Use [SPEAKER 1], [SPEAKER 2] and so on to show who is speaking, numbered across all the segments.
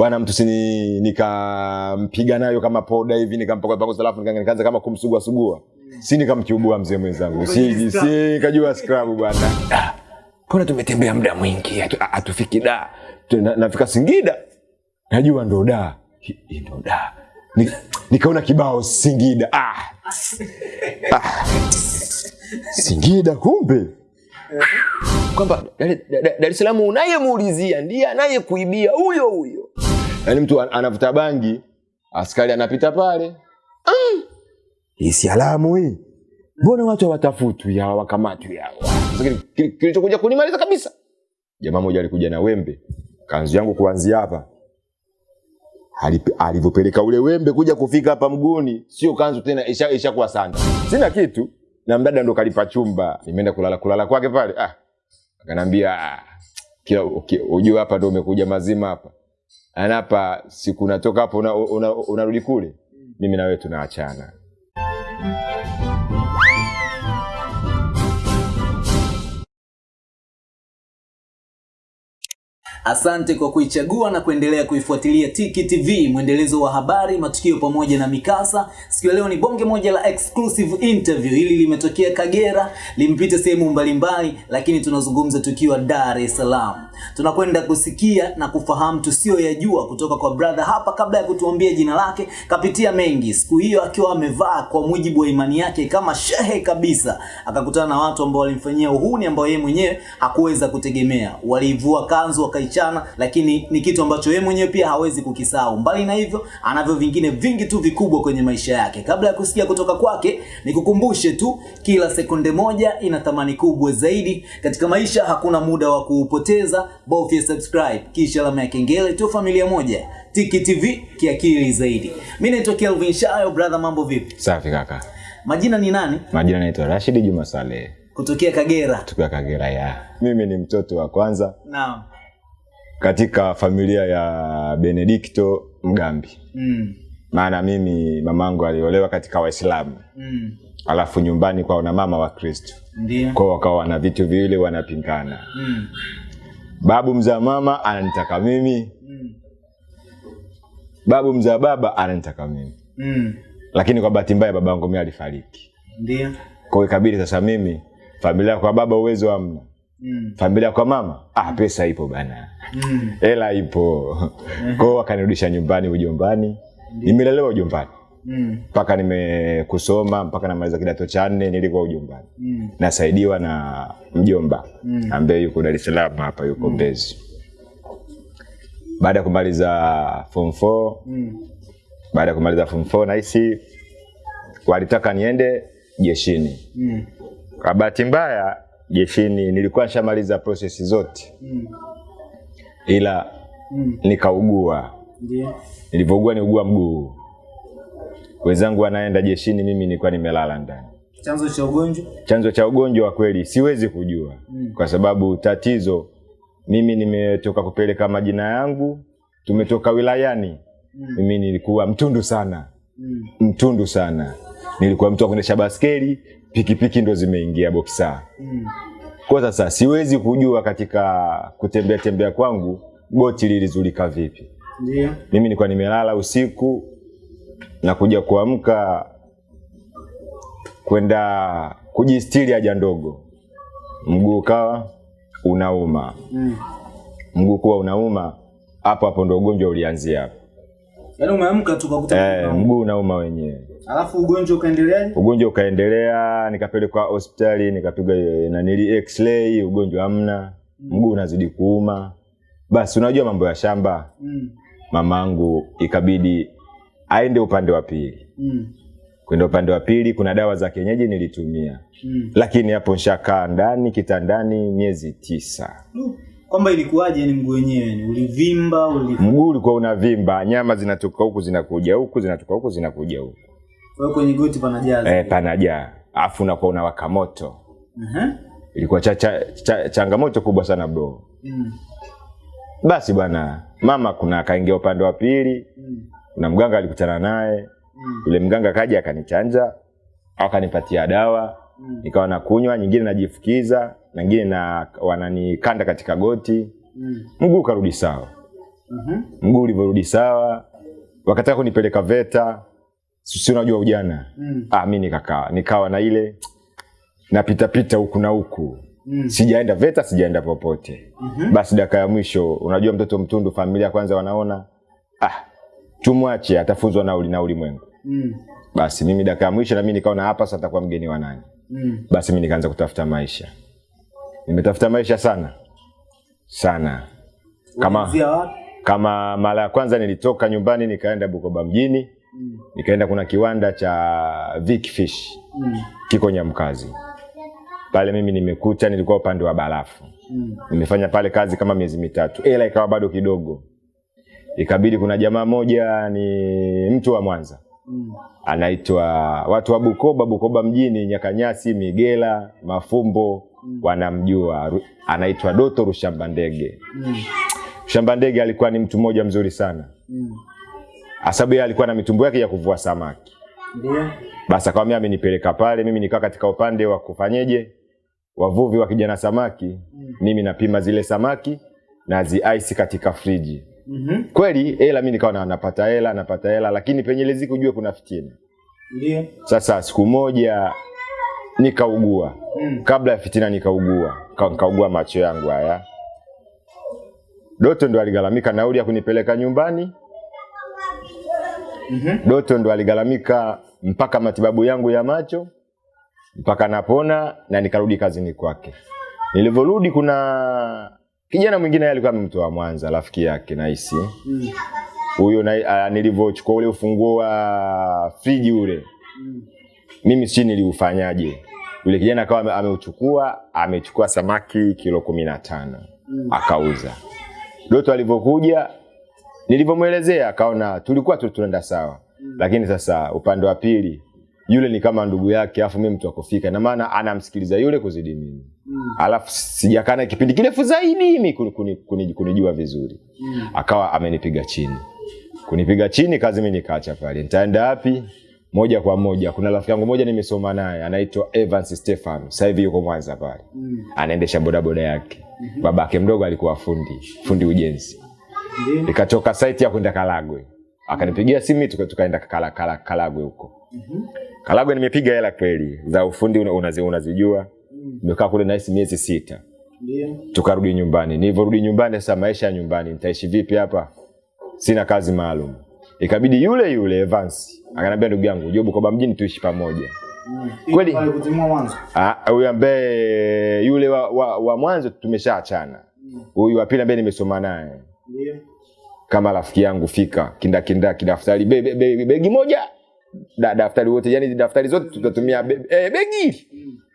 [SPEAKER 1] bwana mtu sini nikampiga nayo kama poda hivi nikampaka paka alafu nikaanza kama kumsugua sugua. Si nikamchubua mzee mwenzangu. Si si nikajua scrub bwana. Kuna mbona tumetembea muda mwingi atufiki hatufiki da. Nafika Singida. Najua ndo da. Ndo da. Nikaona kibao Singida. Ah. Ah. Singida kumbe kwamba Dar es Salaam unayemuulizia ndiye anayekuibia huyo huyo. Yaani mtu anavuta bangi, askari anapita pale, "Mm, hii si alamu hii, mbona watu hawatafutwi hawa wakamatwi hawa? Sasa kili- kili- Kilichokuja kunimaliza kabisa, jamaa mmoja alikuja na wembe, kanzu yangu kuanzia hapa alivyopeleka ule wembe kuja kufika hapa mguuni, sio kanzu tena, isha kuwa sanda. Sina kitu na mdada ndo kalipa chumba, nimeenda kulala kulala kwake pale. Ah, akanambia "Ah, kila ujue hapa ndo umekuja mazima hapa, anapa hapa siku natoka hapo unarudi una, una una kule, mimi na wewe tunaachana.
[SPEAKER 2] Asante kwa kuichagua na kuendelea kuifuatilia Tiki TV, mwendelezo wa habari, matukio pamoja na mikasa. Siku ya leo ni bonge moja la exclusive interview. Hili limetokea Kagera, limpite sehemu mbalimbali, lakini tunazungumza tukiwa Dar es Salaam. Tunakwenda kusikia na kufahamu tusiyoyajua kutoka kwa brother hapa. Kabla ya kutuambia jina lake, kapitia mengi. Siku hiyo akiwa amevaa kwa mujibu wa imani yake kama shehe kabisa, akakutana na watu ambao walimfanyia uhuni ambao yeye mwenyewe hakuweza kutegemea. Walivua kanzu wakaichana, lakini ni kitu ambacho yeye mwenyewe pia hawezi kukisahau. Mbali na hivyo, anavyo vingine vingi tu vikubwa kwenye maisha yake. Kabla ya kusikia kutoka kwake, nikukumbushe tu, kila sekunde moja ina thamani kubwa zaidi katika maisha. Hakuna muda wa kuupoteza, bofya subscribe kisha alama ya kengele tu, familia moja. Tiki TV kiakili zaidi. Mimi naitwa Kelvin Shayo, brother, mambo vipi?
[SPEAKER 1] Safi kaka,
[SPEAKER 2] Majina ni nani?
[SPEAKER 1] majina naitwa Rashid Juma Saleh,
[SPEAKER 2] Kutokea Kagera.
[SPEAKER 1] Kutokea Kagera ya. Mimi ni mtoto wa kwanza
[SPEAKER 2] Naam.
[SPEAKER 1] Katika familia ya Benedikto Mgambi,
[SPEAKER 2] Mm.
[SPEAKER 1] maana mimi mamangu aliolewa katika Waislamu
[SPEAKER 2] Mm.
[SPEAKER 1] alafu nyumbani kwao na mama wa Kristo, kwao wakawa wana vitu viwili wanapingana.
[SPEAKER 2] Mm.
[SPEAKER 1] Babu mzaa mama ananitaka mimi,
[SPEAKER 2] Mm.
[SPEAKER 1] babu mzaa baba ananitaka mimi,
[SPEAKER 2] Mm.
[SPEAKER 1] lakini kwa bahati mbaya babangu mimi alifariki.
[SPEAKER 2] Ndio.
[SPEAKER 1] Kwa ikabidi sasa mimi familia kwa baba uwezo hamna,
[SPEAKER 2] Mm.
[SPEAKER 1] familia kwa mama ah, pesa ipo bana,
[SPEAKER 2] Mm.
[SPEAKER 1] hela ipo. Kwa hiyo wakanirudisha nyumbani ujombani, nimelelewa ujombani
[SPEAKER 2] Mm.
[SPEAKER 1] mpaka nimekusoma mpaka namaliza kidato cha nne nilikuwa ujombani,
[SPEAKER 2] Mm.
[SPEAKER 1] nasaidiwa na mjomba
[SPEAKER 2] Mm.
[SPEAKER 1] ambaye yuko Dar es Salaam hapa, yuko Mbezi. Baada ya kumaliza form 4
[SPEAKER 2] Mm.
[SPEAKER 1] baada ya kumaliza form 4 nahisi walitaka niende jeshini.
[SPEAKER 2] Mm.
[SPEAKER 1] Kwa bahati mbaya jeshini nilikuwa nishamaliza prosesi zote,
[SPEAKER 2] Mm.
[SPEAKER 1] ila
[SPEAKER 2] Mm.
[SPEAKER 1] nikaugua.
[SPEAKER 2] yeah.
[SPEAKER 1] Nilivyougua niugua mguu, wenzangu wanaenda jeshini, mimi nilikuwa nimelala ndani.
[SPEAKER 2] Chanzo cha ugonjwa?
[SPEAKER 1] Chanzo cha ugonjwa wa kweli siwezi kujua
[SPEAKER 2] Mm.
[SPEAKER 1] kwa sababu tatizo, mimi nimetoka kupeleka majina yangu, tumetoka wilayani.
[SPEAKER 2] Mm.
[SPEAKER 1] Mimi nilikuwa mtundu sana,
[SPEAKER 2] Mm.
[SPEAKER 1] mtundu sana. Nilikuwa mtu wa kuendesha baskeli, pikipiki ndo zimeingia boksa.
[SPEAKER 2] Mm.
[SPEAKER 1] Kwa sasa siwezi kujua katika kutembea tembea kwangu goti lilizulika vipi.
[SPEAKER 2] Ndio.
[SPEAKER 1] Mimi nilikuwa nimelala usiku na kuja kuamka kwenda kujistiri haja ndogo, mguu kawa unauma,
[SPEAKER 2] Mm.
[SPEAKER 1] mguu kuwa unauma, hapo hapo ndo ugonjwa ulianzia hapo.
[SPEAKER 2] Yaani umeamka tu ukakuta
[SPEAKER 1] Eh, mguu unauma wenyewe.
[SPEAKER 2] Alafu ugonjwa ukaendeleaje?
[SPEAKER 1] Ugonjwa ukaendelea, nikapelekwa hospitali, nikapigwa eh, nanili x-ray, ugonjwa hamna, mguu unazidi kuuma. Basi unajua mambo ya shamba,
[SPEAKER 2] Mm.
[SPEAKER 1] mamangu ikabidi aende upande wa pili.
[SPEAKER 2] Mm.
[SPEAKER 1] Kwenda upande wa pili, kuna dawa za kienyeji nilitumia,
[SPEAKER 2] Mm.
[SPEAKER 1] lakini hapo nshakaa ndani kitandani miezi tisa.
[SPEAKER 2] Mm Kwamba ilikuwaje ni mguu wenyewe? Ni ulivimba, uli
[SPEAKER 1] Mguu ulikuwa unavimba, nyama zinatoka huku zinakuja huku, zinatoka huku zinakuja huku,
[SPEAKER 2] hiyo kwenye goti panajaza.
[SPEAKER 1] eh, panajaa, afu unakuwa unawaka moto.
[SPEAKER 2] Aha.
[SPEAKER 1] Ilikuwa cha, cha, cha, changamoto kubwa sana bro.
[SPEAKER 2] Mm.
[SPEAKER 1] Basi bwana, mama kuna akaingia upande wa pili,
[SPEAKER 2] Mm.
[SPEAKER 1] kuna mganga alikutana naye,
[SPEAKER 2] Mm.
[SPEAKER 1] yule mganga kaja akanichanja, akanipatia dawa,
[SPEAKER 2] Mm.
[SPEAKER 1] nikawa nakunywa, nyingine najifukiza, na nyingine na wananikanda katika goti,
[SPEAKER 2] Mm.
[SPEAKER 1] mguu karudi sawa.
[SPEAKER 2] Mhm.
[SPEAKER 1] mguu ulivyorudi sawa, wakataka kunipeleka VETA, si unajua ujana
[SPEAKER 2] Mm.
[SPEAKER 1] ah, mi nikakaa nikawa na ile napita pita huku na huku
[SPEAKER 2] Mm.
[SPEAKER 1] sijaenda VETA, sijaenda popote.
[SPEAKER 2] mm-hmm.
[SPEAKER 1] Basi dakika ya mwisho, unajua mtoto mtundu, familia kwanza wanaona ah, tumwache atafunzwa na, uli, na ulimwengu.
[SPEAKER 2] Mm.
[SPEAKER 1] Basi mimi dakika ya mwisho na mimi nikaona hapa sasa atakuwa mgeni wa nani.
[SPEAKER 2] Mm.
[SPEAKER 1] Basi mimi nikaanza kutafuta maisha, nimetafuta maisha sana sana kama kama mara ya kwanza nilitoka nyumbani nikaenda Bukoba mjini,
[SPEAKER 2] Mm.
[SPEAKER 1] nikaenda kuna kiwanda cha Vic Fish
[SPEAKER 2] Mm.
[SPEAKER 1] kiko Nyamkazi. Pale mimi nimekuta, nilikuwa upande wa barafu,
[SPEAKER 2] Mm.
[SPEAKER 1] nimefanya pale kazi kama miezi mitatu, ela ikawa bado kidogo. Ikabidi kuna jamaa moja ni mtu wa Mwanza
[SPEAKER 2] Mm.
[SPEAKER 1] anaitwa watu wa Bukoba, Bukoba mjini, Nyakanyasi, Migela, Mafumbo mm. wanamjua, anaitwa Doto Rushamba Ndege.
[SPEAKER 2] Mm.
[SPEAKER 1] Rushamba Ndege alikuwa ni mtu mmoja mzuri sana,
[SPEAKER 2] Mm.
[SPEAKER 1] Asabu yeye alikuwa na mitumbo yake ya kuvua samaki.
[SPEAKER 2] Ndio.
[SPEAKER 1] Basi akamwambia amenipeleka pale, mimi nikaa katika upande wa kufanyeje, wavuvi wa kijana samaki, mimi napima zile samaki na zi ice katika friji.
[SPEAKER 2] Mm -hmm.
[SPEAKER 1] Kweli hela mimi nikawa na- napata hela napata hela, lakini penye ile kujue kuna fitina.
[SPEAKER 2] Ndio.
[SPEAKER 1] Sasa siku moja nikaugua,
[SPEAKER 2] Mm.
[SPEAKER 1] kabla ya fitina nikaugua, nikaugua macho yangu haya. Doto ndo aligalamika nauli ya kunipeleka nyumbani.
[SPEAKER 2] Mhm.
[SPEAKER 1] Doto ndo aligalamika mpaka matibabu yangu ya macho mpaka napona na nikarudi kazini kwake. Nilivyorudi kuna kijana mwingine alikuwa amemtoa Mwanza, rafiki yake nahisi
[SPEAKER 2] Mm.
[SPEAKER 1] huyo na, uh, nilivyochukua ule ufunguo wa friji ule
[SPEAKER 2] Mm.
[SPEAKER 1] mimi si niliufanyaje. Yule kijana akawa ameuchukua, amechukua samaki kilo kumi na tano
[SPEAKER 2] Mm.
[SPEAKER 1] akauza. Doto alivyokuja, nilivyomwelezea akaona tulikuwa tu tunaenda sawa, mm. lakini sasa upande wa pili yule ni kama ndugu yake, afu mimi mtu akofika na maana anamsikiliza yule kuzidi mimi.
[SPEAKER 2] Mm.
[SPEAKER 1] alafu sijakana kipindi kirefu zaidi mimi kuni- kuni- kuni- kunijua vizuri.
[SPEAKER 2] Mm.
[SPEAKER 1] akawa amenipiga chini. Kunipiga chini kazi mimi nikaacha pale. Nitaenda wapi? Moja kwa moja. Kuna rafiki yangu moja nimesoma naye anaitwa Evans Stefan sasa hivi yuko Mwanza pale.
[SPEAKER 2] Mm.
[SPEAKER 1] anaendesha bodaboda yake. Babake mdogo alikuwa fundi fundi ujenzi. Nikatoka site ya kwenda Kalagwe akanipigia simu tuka- tukaenda kala, kala, Kalagwe huko
[SPEAKER 2] Mhm.
[SPEAKER 1] Kalagwe nimepiga hela kweli za ufundi una- unazi, unazijua
[SPEAKER 2] Mm.
[SPEAKER 1] nimekaa kule nahisi miezi sita
[SPEAKER 2] Ndio.
[SPEAKER 1] tukarudi nyumbani. Nilivyorudi nyumbani, sasa maisha ya nyumbani, nitaishi vipi hapa? Sina kazi maalum. Ikabidi yule yule Evans akanambia ndugu yangu, jobu Bukoba mjini tuishi pamoja.
[SPEAKER 2] Mm.
[SPEAKER 1] Kweli? Ah, Huyu ambaye yule wa, wa, wa mwanzo tumeshaachana, huyu
[SPEAKER 2] Mm.
[SPEAKER 1] huyu wa pili ambaye nimesoma naye Kama rafiki yangu fika kindakindaki, daftari be, be, be, begi moja da, daftari wote, yani daftari zote tutatumia be, eh, begi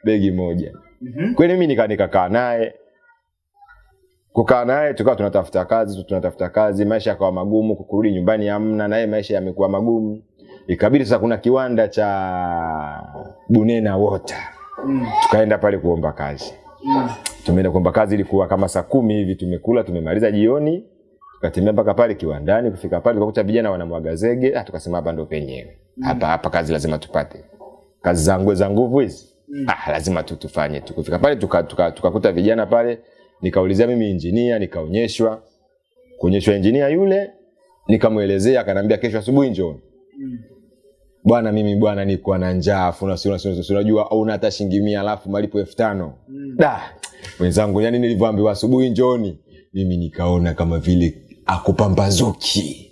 [SPEAKER 1] begi moja.
[SPEAKER 2] mm-hmm.
[SPEAKER 1] kweli mimi nika nikakaa naye kukaa naye tukawa tunatafuta kazi tunatafuta kazi maisha yakawa magumu kurudi nyumbani hamna naye maisha yamekuwa magumu ikabidi sasa kuna kiwanda cha bunena water
[SPEAKER 2] Mm.
[SPEAKER 1] tukaenda pale kuomba kazi
[SPEAKER 2] Mm.
[SPEAKER 1] tumeenda kuomba kazi ilikuwa kama saa kumi hivi tumekula tumemaliza jioni tukatembea mpaka pale kiwandani kufika pale tukakuta vijana wanamwaga zege ah, tukasema hapa ndo penyewe hapa hapa kazi lazima tupate. Kazi za ngwe za nguvu hizi.
[SPEAKER 2] Mm.
[SPEAKER 1] ah, lazima tu tufanye tu. Kufika pale tukakuta tuka, tuka tuka vijana pale nikaulizia mimi injinia nikaonyeshwa. Kuonyeshwa injinia yule nikamwelezea akanambia kesho asubuhi njoo
[SPEAKER 2] Mm.
[SPEAKER 1] bwana mimi bwana niko na njaa afu na- sura sura unajua una hata shilingi 100 alafu malipo elfu tano.
[SPEAKER 2] Mm.
[SPEAKER 1] da! Wenzangu yani nilivyoambiwa asubuhi njoni mimi nikaona kama vile akupambazuki.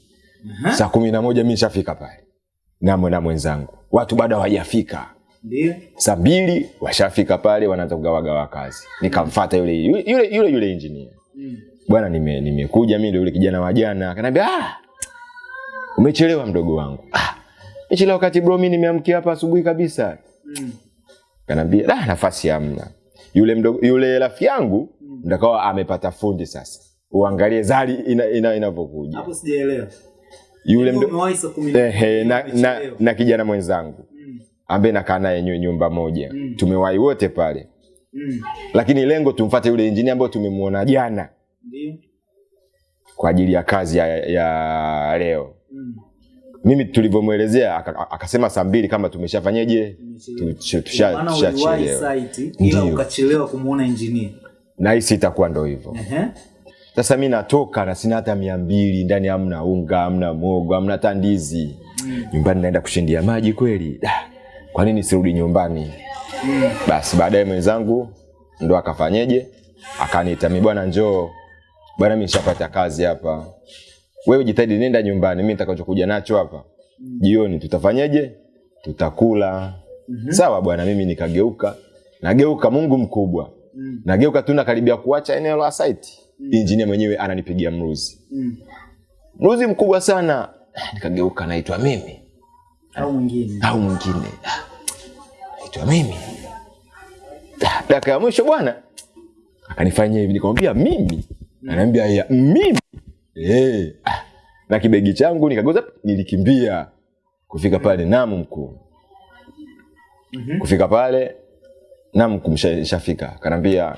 [SPEAKER 1] Saa kumi na moja mi shafika pale. Namwe na mwenzangu. Watu bado hawajafika. Saa mbili washafika pale wanaanza kugawagawa kazi. Nikamfata yule yule yule, yule, yule injinia
[SPEAKER 2] Mm.
[SPEAKER 1] bwana nime- nimekuja mi ndo yule kijana wa jana. Akaniambia ah, umechelewa mdogo wangu. Ah, mechelewa wakati bro mi nimeamkia hapa asubuhi kabisa.
[SPEAKER 2] Mm.
[SPEAKER 1] kanaambia da nafasi hamna. Yule mdogo yule rafiki yangu ndakawa amepata fundi sasa uangalie zari inavyokuja ina.
[SPEAKER 2] Hapo sijaelewa.
[SPEAKER 1] yule mdo,
[SPEAKER 2] eh, na
[SPEAKER 1] ehe, na, na, na kijana mwenzangu
[SPEAKER 2] Mm.
[SPEAKER 1] ambaye nakaa naye nyumba moja
[SPEAKER 2] Mm.
[SPEAKER 1] tumewahi wote pale
[SPEAKER 2] Mm.
[SPEAKER 1] lakini lengo tumfate yule injinia ambayo tumemwona jana
[SPEAKER 2] Ndiyo.
[SPEAKER 1] kwa ajili ya kazi ya, ya leo
[SPEAKER 2] Mm.
[SPEAKER 1] mimi tulivyomwelezea akasema saa mbili kama tumeshafanyeje tushachelewa
[SPEAKER 2] ukachelewa kumuona engineer.
[SPEAKER 1] nahisi itakuwa ndo hivyo
[SPEAKER 2] Ehe.
[SPEAKER 1] Sasa mimi natoka na sina hata mia mbili ndani hamna unga hamna mogo hamna hata ndizi. Nyumbani naenda kushindia maji kweli. Kwa nini sirudi nyumbani? Mm. basi baadaye mwenzangu ndo akafanyeje? Akaniita mimi, bwana njoo. Bwana mimi nishapata kazi hapa. Wewe jitahidi nenda nyumbani mimi nitakachokuja nacho hapa. Jioni tutafanyeje? Tutakula. Mm -hmm. sawa bwana mimi nikageuka. Nageuka mungu mkubwa. Mm. nageuka tu nakaribia kuacha eneo la site injinia mwenyewe ananipigia mruzi.
[SPEAKER 2] Mm.
[SPEAKER 1] mruzi mkubwa sana. Nikageuka naitwa mimi.
[SPEAKER 2] Au mwingine.
[SPEAKER 1] au mwingine. Ah, naitwa mimi. Ah, dakika ya mwisho bwana. Akanifanyia hivi nikamwambia mimi? Mm. ananiambia ya mimi. Eh, ah, na kibegi changu nikagoza nilikimbia kufika pale namu mkuu. Kufika pale namu kumshafika kanambia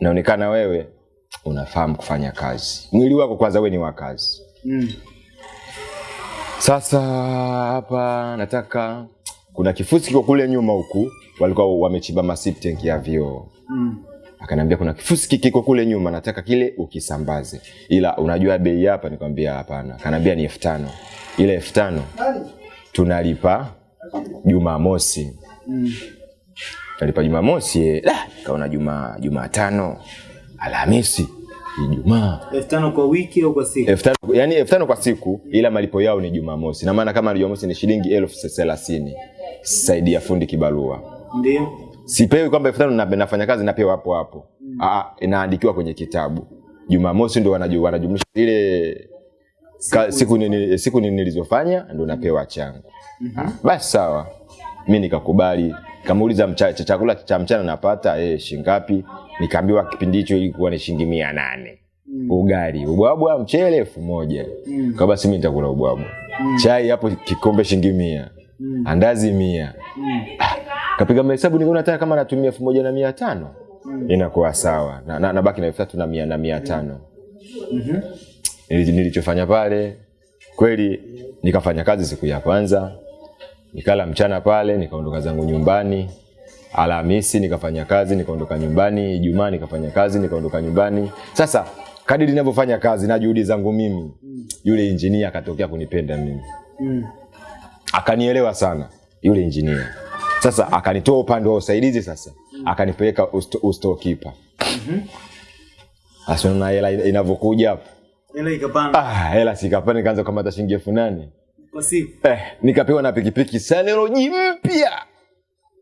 [SPEAKER 1] naonekana wewe unafahamu kufanya kazi mwili wako kwanza wewe ni wa kazi
[SPEAKER 2] Mm.
[SPEAKER 1] sasa hapa nataka kuna kifusi kiko kule nyuma huku walikuwa wamechimba masip tank ya vioo
[SPEAKER 2] Mm.
[SPEAKER 1] akaniambia kuna kifusi kiko kule nyuma nataka kile ukisambaze ila unajua bei hapa nikwambia hapana kanaambia ni elfu tano ile elfu tano tunalipa jumamosi
[SPEAKER 2] Mm.
[SPEAKER 1] tunalipa jumamosi eh. Kaona juma jumatano alhamisi ijumaa.
[SPEAKER 2] Elfu tano kwa wiki au kwa siku?
[SPEAKER 1] Elfu tano yani elfu tano kwa siku ila malipo yao ni jumamosi. Na maana kama ni jumamosi ni shilingi elfu thelathini. Saidi ya fundi kibarua.
[SPEAKER 2] Ndio.
[SPEAKER 1] Sipewi kwamba elfu tano na- nafanya kazi napewa hapo hapo. Mm. Aa, inaandikiwa kwenye kitabu. Jumamosi ndo wanaju- wanajumlisha ile ka, siku, nini, siku nini nilizofanya ndo napewa changu. Mm Ah, basi sawa. Mi nikakubali. Kamuuliza mcha, cha- chakula cha mchana napata? Eh, shingapi nikaambiwa kipindi hicho ilikuwa ni shilingi mia nane. Ugali ubwabwa mchele elfu moja.
[SPEAKER 2] Mm.
[SPEAKER 1] kwa basi mi nitakula ubwabwa. Chai hapo kikombe shilingi mia. Andazi mia.
[SPEAKER 2] Mm.
[SPEAKER 1] ah, kapiga mahesabu nikaona hata kama natumia elfu moja na mia tano. Inakuwa sawa. Na, na, nabaki na elfu tatu na mia na mia tano. Mm-hmm. nilichofanya pale kweli nikafanya kazi siku ya kwanza. Nikala mchana pale nikaondoka zangu nyumbani alhamisi nikafanya kazi nikaondoka nyumbani. Ijumaa nikafanya kazi nikaondoka nyumbani. Sasa kadiri ninavyofanya kazi na juhudi zangu mimi yule injinia akatokea kunipenda mimi.
[SPEAKER 2] Mm.
[SPEAKER 1] akanielewa sana yule injinia sasa akanitoa upande wa usaidizi sasa. Akanipeleka usto, ustokipa Asiona unaona hela inavyokuja hapo.
[SPEAKER 2] Hela ikapanda.
[SPEAKER 1] Ah, hela sikapanda nikaanza kukamata shilingi elfu nane.
[SPEAKER 2] Kwa siku?
[SPEAKER 1] Eh, nikapewa na pikipiki Sanero mpya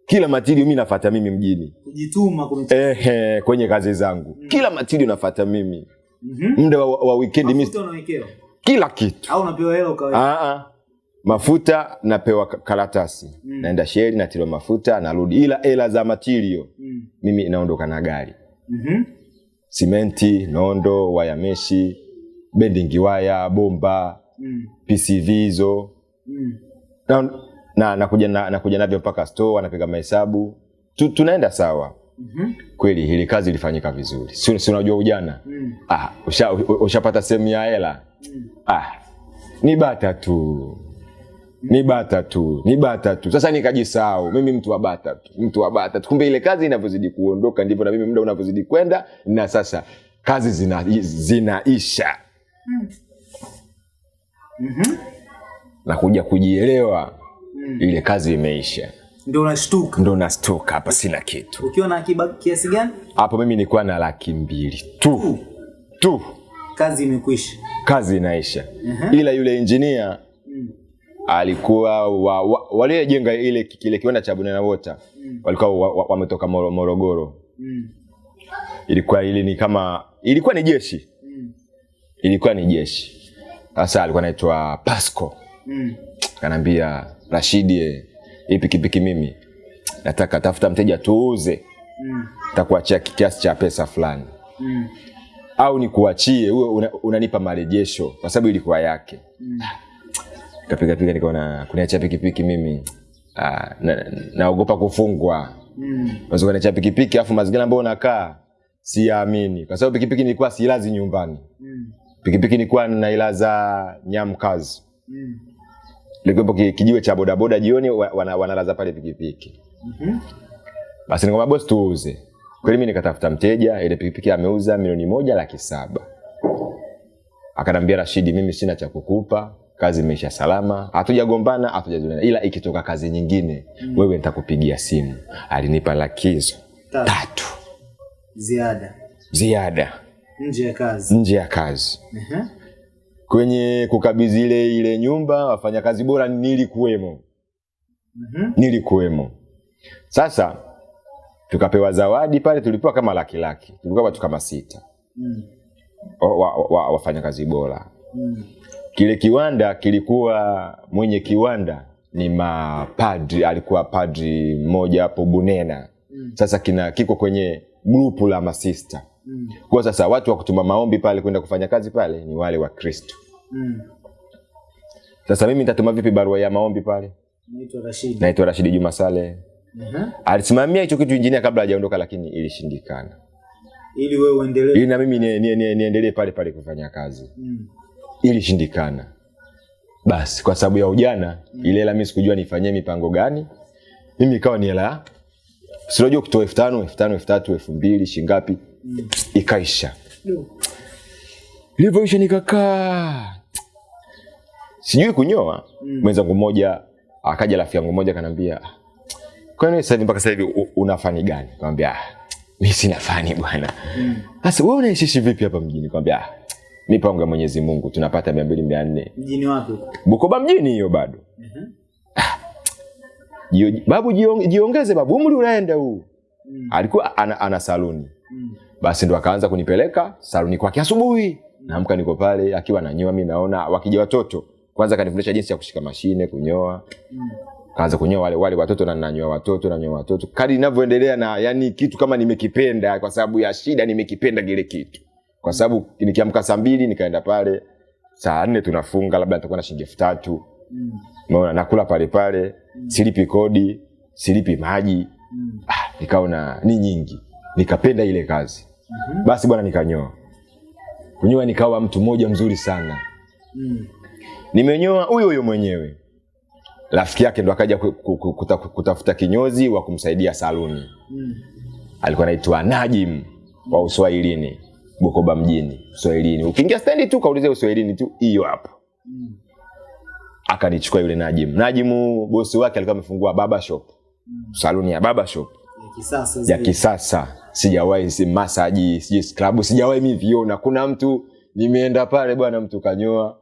[SPEAKER 1] kila matirio mimi nafata mimi mjini
[SPEAKER 2] kujituma
[SPEAKER 1] eh, eh, kwenye kazi zangu Mm. kila matirio nafata mimi
[SPEAKER 2] Mhm.
[SPEAKER 1] muda wa, wa weekend mimi.
[SPEAKER 2] mafuta unawekewa
[SPEAKER 1] kila kitu
[SPEAKER 2] au unapewa hela ukaweka
[SPEAKER 1] ah, ah. mafuta napewa karatasi
[SPEAKER 2] Mm.
[SPEAKER 1] naenda sheri natiliwa mafuta narudi ila hela za matirio
[SPEAKER 2] Mm.
[SPEAKER 1] mimi naondoka na gari
[SPEAKER 2] Mhm.
[SPEAKER 1] simenti nondo waya meshi bending waya bomba
[SPEAKER 2] Mm.
[SPEAKER 1] pcv hizo
[SPEAKER 2] Mm.
[SPEAKER 1] na, na nakuja na, nakuja navyo mpaka store anapiga mahesabu. Tu, tunaenda sawa.
[SPEAKER 2] Mm-hmm.
[SPEAKER 1] kweli hili kazi ilifanyika vizuri. Si, si unajua ujana?
[SPEAKER 2] Mm.
[SPEAKER 1] ah, ushapata usha, sehemu ya hela?
[SPEAKER 2] Mm.
[SPEAKER 1] ah, ni bata tu. Ni bata tu. Ni bata tu. Sasa nikajisahau. Mimi mtu wa bata tu. Mtu wa bata tu. Kumbe ile kazi inavyozidi kuondoka ndivyo na mimi muda unavyozidi kwenda na sasa kazi zina, zinaisha.
[SPEAKER 2] Mhm.
[SPEAKER 1] na kuja kujielewa
[SPEAKER 2] Mm.
[SPEAKER 1] ile kazi imeisha
[SPEAKER 2] ndio unashtuka
[SPEAKER 1] ndio unastuka hapa sina kitu
[SPEAKER 2] ukiwa na akiba kiasi gani
[SPEAKER 1] hapo mimi nilikuwa na laki mbili tu tu
[SPEAKER 2] kazi imekwisha
[SPEAKER 1] kazi inaisha
[SPEAKER 2] uh-huh.
[SPEAKER 1] ila yule injinia
[SPEAKER 2] Mm.
[SPEAKER 1] alikuwa wa, wa, waliojenga ile kile kiwanda cha Bunena Water
[SPEAKER 2] Mm.
[SPEAKER 1] walikuwa wa- wa- wametoka Moro- Morogoro.
[SPEAKER 2] Mm.
[SPEAKER 1] Ilikuwa ili ni kama ilikuwa ni jeshi,
[SPEAKER 2] Mm.
[SPEAKER 1] ilikuwa ni jeshi. Sasa alikuwa anaitwa Pasco,
[SPEAKER 2] Mm.
[SPEAKER 1] kanambia Rashidi, eh, hii pikipiki mimi nataka tafuta mteja tuuze,
[SPEAKER 2] Mm.
[SPEAKER 1] takuachia kiasi cha pesa fulani
[SPEAKER 2] Mm.
[SPEAKER 1] au nikuachie una, unanipa marejesho kwa sababu ilikuwa yake.
[SPEAKER 2] Mm.
[SPEAKER 1] Kapiga piga nikaona kuniachia pikipiki mimi ah, na- naogopa kufungwa.
[SPEAKER 2] Mm.
[SPEAKER 1] unaweza kuniachia pikipiki afu mazingira ambayo unakaa siamini, kwa sababu pikipiki nilikuwa silazi nyumbani
[SPEAKER 2] Mm.
[SPEAKER 1] pikipiki nilikuwa nailaza nyamkazi
[SPEAKER 2] Mm.
[SPEAKER 1] Likuwepo ki- kijiwe cha bodaboda jioni wanalaza wana, pale pikipiki
[SPEAKER 2] Mhm.
[SPEAKER 1] basi nikamwambia bosi tuuze kweli mi nikatafuta mteja ile pikipiki ameuza milioni moja laki saba akanambia Rashidi, mimi sina cha kukupa, kazi imeisha salama, hatujagombana hatujazulana, ila ikitoka kazi nyingine mm. wewe nitakupigia simu. Alinipa lakizo
[SPEAKER 2] Tatu.
[SPEAKER 1] tatu
[SPEAKER 2] Ziada
[SPEAKER 1] ziada
[SPEAKER 2] nje ya kazi.
[SPEAKER 1] nje ya kazi.
[SPEAKER 2] Ehe.
[SPEAKER 1] Kwenye kukabidhi ile ile nyumba, wafanyakazi bora nilikuwemo,
[SPEAKER 2] mm-hmm.
[SPEAKER 1] nilikuwemo. Sasa tukapewa zawadi pale, tulipewa kama laki laki, tulikuwa watu kama sita
[SPEAKER 2] Mm.
[SPEAKER 1] wa, wa, wa, wafanyakazi bora.
[SPEAKER 2] Mm.
[SPEAKER 1] Kile kiwanda kilikuwa mwenye kiwanda ni mapadri, alikuwa padri mmoja hapo Bunena.
[SPEAKER 2] Mm.
[SPEAKER 1] Sasa kina kiko kwenye grupu la masista.
[SPEAKER 2] Mm.
[SPEAKER 1] Kwa sasa watu wa kutuma maombi pale kwenda kufanya kazi pale ni wale wa Kristo.
[SPEAKER 2] Mm.
[SPEAKER 1] Sasa mimi nitatuma vipi barua ya maombi pale?
[SPEAKER 2] Naitwa Rashid.
[SPEAKER 1] Naitwa Rashidi Juma Saleh.
[SPEAKER 2] Ehe.
[SPEAKER 1] Alisimamia hicho kitu injinia kabla hajaondoka, lakini ilishindikana.
[SPEAKER 2] Ili wewe uendelee.
[SPEAKER 1] Ili na mimi niendelee ni, ni, ni pale pale kufanya kazi.
[SPEAKER 2] Mm.
[SPEAKER 1] ilishindikana. Basi kwa sababu ya ujana mm. ile hela mimi sikujua nifanyie mipango gani. Mimi ikawa ni hela si kutoa elfu tano elfu tano elfu tatu elfu mbili shingapi
[SPEAKER 2] Mm.
[SPEAKER 1] ikaisha. Ilivyoisha nikakaa sijui kunyoa.
[SPEAKER 2] Mm.
[SPEAKER 1] Mwenzangu mmoja akaja, rafiki yangu mmoja kanambia, kwani sasa mpaka sasa hivi una fani gani? Nikamwambia "Ah, mimi sina fani bwana.
[SPEAKER 2] sasa Mm.
[SPEAKER 1] Sasa wewe unaishishi vipi hapa mjini? Nikamwambia "Ah, mipango ya Mwenyezi Mungu tunapata mia mbili mia nne
[SPEAKER 2] Mjini wapi?
[SPEAKER 1] Bukoba mjini hiyo bado.
[SPEAKER 2] Ehe.
[SPEAKER 1] Jio, babu jiongeze babu, umri unaenda huu.
[SPEAKER 2] Mm.
[SPEAKER 1] Alikuwa ana, ana saluni.
[SPEAKER 2] Mm.
[SPEAKER 1] Basi ndo akaanza kunipeleka saluni kwake asubuhi. Naamka niko pale akiwa nanyoa mimi naona wakija watoto. Kwanza kanifundisha jinsi ya kushika mashine, kunyoa. Kaanza kunyoa wale wale watoto na nanyoa watoto, nanyoa watoto. kadi ninavyoendelea na yani kitu kama nimekipenda kwa sababu ya shida nimekipenda kile kitu. Kwa sababu nikiamka saa mbili nikaenda pale saa nne tunafunga labda nitakuwa na shilingi elfu tatu nakula pale pale, silipi kodi, silipi maji. Ah, nikaona ni nyingi, nikapenda ile kazi. Basi bwana, nikanyoa. Kunyoa nikawa mtu mmoja mzuri sana. Nimenyoa huyo huyo mwenyewe, rafiki yake ndo akaja ku- ku- ku- kuta- kutafuta kinyozi wa kumsaidia saluni.
[SPEAKER 2] Mm.
[SPEAKER 1] Alikuwa anaitwa Najim wa Uswahilini, Bukoba mjini, Uswahilini. Ukiingia stendi tu kaulize Uswahilini tu, hiyo hapo.
[SPEAKER 2] Mm.
[SPEAKER 1] Akanichukua yule Najim. Najimu bosi wake alikuwa amefungua baba shop, saluni ya baba shop
[SPEAKER 2] Ya kisasa
[SPEAKER 1] ya kisasa sijawahi si masaji sijui scrub sijawahi mi viona kuna mtu nimeenda pale bwana mtu kanyoa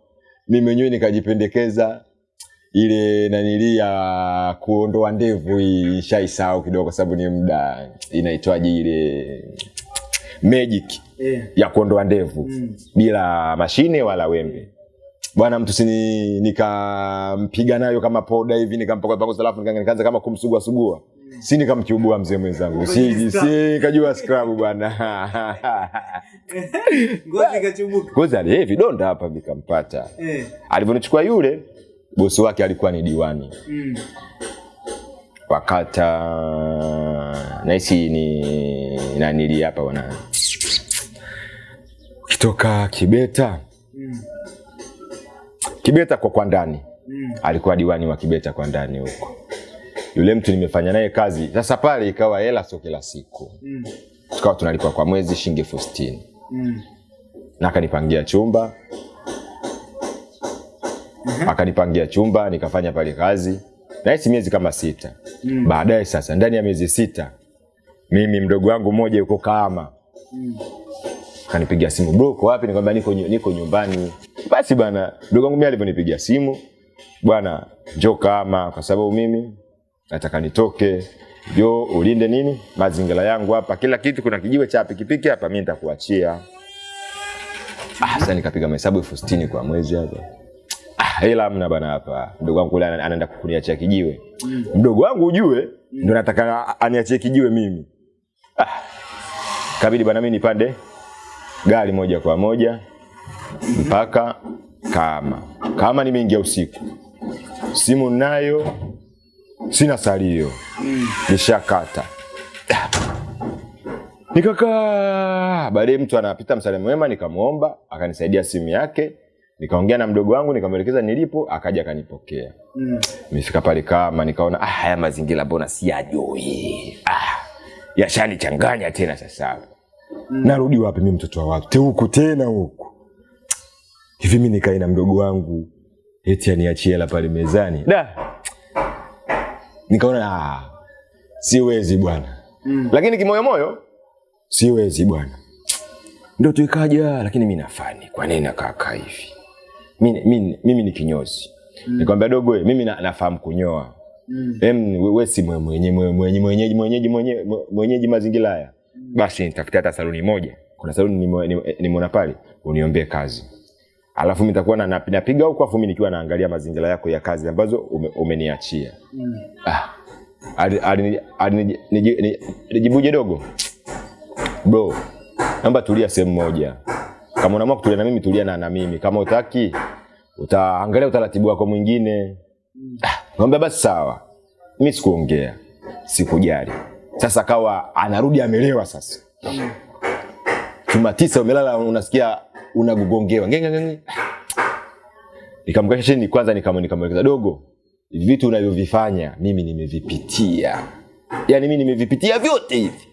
[SPEAKER 1] mimi mwenyewe nikajipendekeza ile nanili ya kuondoa ndevu hii ishaisahau kidogo kwa sababu ni muda inaitwaje ile magic
[SPEAKER 2] yeah.
[SPEAKER 1] ya kuondoa ndevu
[SPEAKER 2] Mm.
[SPEAKER 1] bila mashine wala wembe bwana mtu sini nikampiga nayo kama poda hivi nikampaka pango alafu nikaanza kama kumsugua sugua si nikamchubua mzee mwenzangu si si kajua scrub bwana
[SPEAKER 2] Ngozi kachubuka
[SPEAKER 1] ngozi ali hey, vidonda hapa vikampata
[SPEAKER 2] Eh.
[SPEAKER 1] alivyonichukua yule bosi wake alikuwa ni diwani
[SPEAKER 2] Mm.
[SPEAKER 1] wakata nahisi ni nanili hapa bwana kitoka kibeta
[SPEAKER 2] Mm.
[SPEAKER 1] kibeta kwa kwa ndani
[SPEAKER 2] Mm.
[SPEAKER 1] alikuwa diwani wa Kibeta kwa ndani huko. Yule mtu nimefanya naye kazi. Sasa pale ikawa hela sio kila siku,
[SPEAKER 2] Mm.
[SPEAKER 1] tukawa tunalipa kwa mwezi shilingi elfu sitini
[SPEAKER 2] Mm.
[SPEAKER 1] na akanipangia chumba mm-hmm. akanipangia chumba nikafanya pale kazi nahisi miezi kama sita
[SPEAKER 2] Mm.
[SPEAKER 1] baadaye sasa ndani ya miezi sita mimi mdogo wangu mmoja yuko Kahama
[SPEAKER 2] Mm.
[SPEAKER 1] kanipigia simu bro uko wapi nikamwambia niko, niko nyumbani basi bana mdogo wangu mimi alivyonipigia simu bwana njoo kama kwa sababu mimi nataka nitoke. Jo ulinde nini? Mazingira yangu hapa. Kila kitu kuna kijiwe cha pikipiki hapa mi nitakuachia. Ah, sasa nikapiga mahesabu elfu sitini kwa mwezi hapa. Ah, hela mna bana hapa. Mdogo wangu kule ana- anaenda kuniachia kijiwe.
[SPEAKER 2] Mm.
[SPEAKER 1] mdogo wangu ujue ndo nataka aniachie kijiwe mimi. Ah, kabidi bana mi nipande gari moja kwa moja mpaka kama kama nimeingia usiku. Simu nayo sina salio
[SPEAKER 2] Mm.
[SPEAKER 1] nikakaa baadaye mtu anapita msale mwema nikamwomba akanisaidia simu yake nikaongea na mdogo wangu nikamwelekeza nilipo akaja akanipokea
[SPEAKER 2] Mm.
[SPEAKER 1] mifika pale kama nikaona ah, haya mazingira mbona siyajui ah, yashanichanganya tena sasa
[SPEAKER 2] Mm.
[SPEAKER 1] narudi wapi mi mtoto wa watu huku tena huku hivi mi nikae na mdogo wangu eti aniachie hela pale mezani da nikaona ah, siwezi bwana
[SPEAKER 2] Mm.
[SPEAKER 1] lakini kimoyomoyo siwezi bwana ndo tuikaja lakini mi nafani kwa nini nakaakaa hivi mimi, mi, mimi ni kinyozi mm. nikwambia dogo mimi na, nafahamu kunyoa
[SPEAKER 2] Mm.
[SPEAKER 1] Em, we, we si mwenye mwenye- mwenye mwenye- mwenyeji mwenyeji mwenye- mwenyeji mazingira haya mm. basi nitafutia hata saluni moja kuna saluni ni nimeona pale uniombee kazi alafu nitakuwa na- na- napiga huko afu mimi nikiwa naangalia mazingira yako ya kazi ambazo ume, umeniachia.
[SPEAKER 2] Mm.
[SPEAKER 1] ah, dogo? Bro naomba tulia sehemu moja. Kama unaamua kutulia na mimi tulia na, na mimi. Kama utaki utaangalia utaratibu wako mwingine. Mm. ah, naomba basi sawa. Mimi sikuongea sikujali. Sasa kawa anarudi amelewa sasa chuma tisa umelala unasikia unagugongewa ngenge ngenge nikamkasha chini kwanza nikam- nikamwelekeza dogo. Hivi vitu unavyovifanya mimi nimevipitia. Yaani mimi nimevipitia vyote hivi.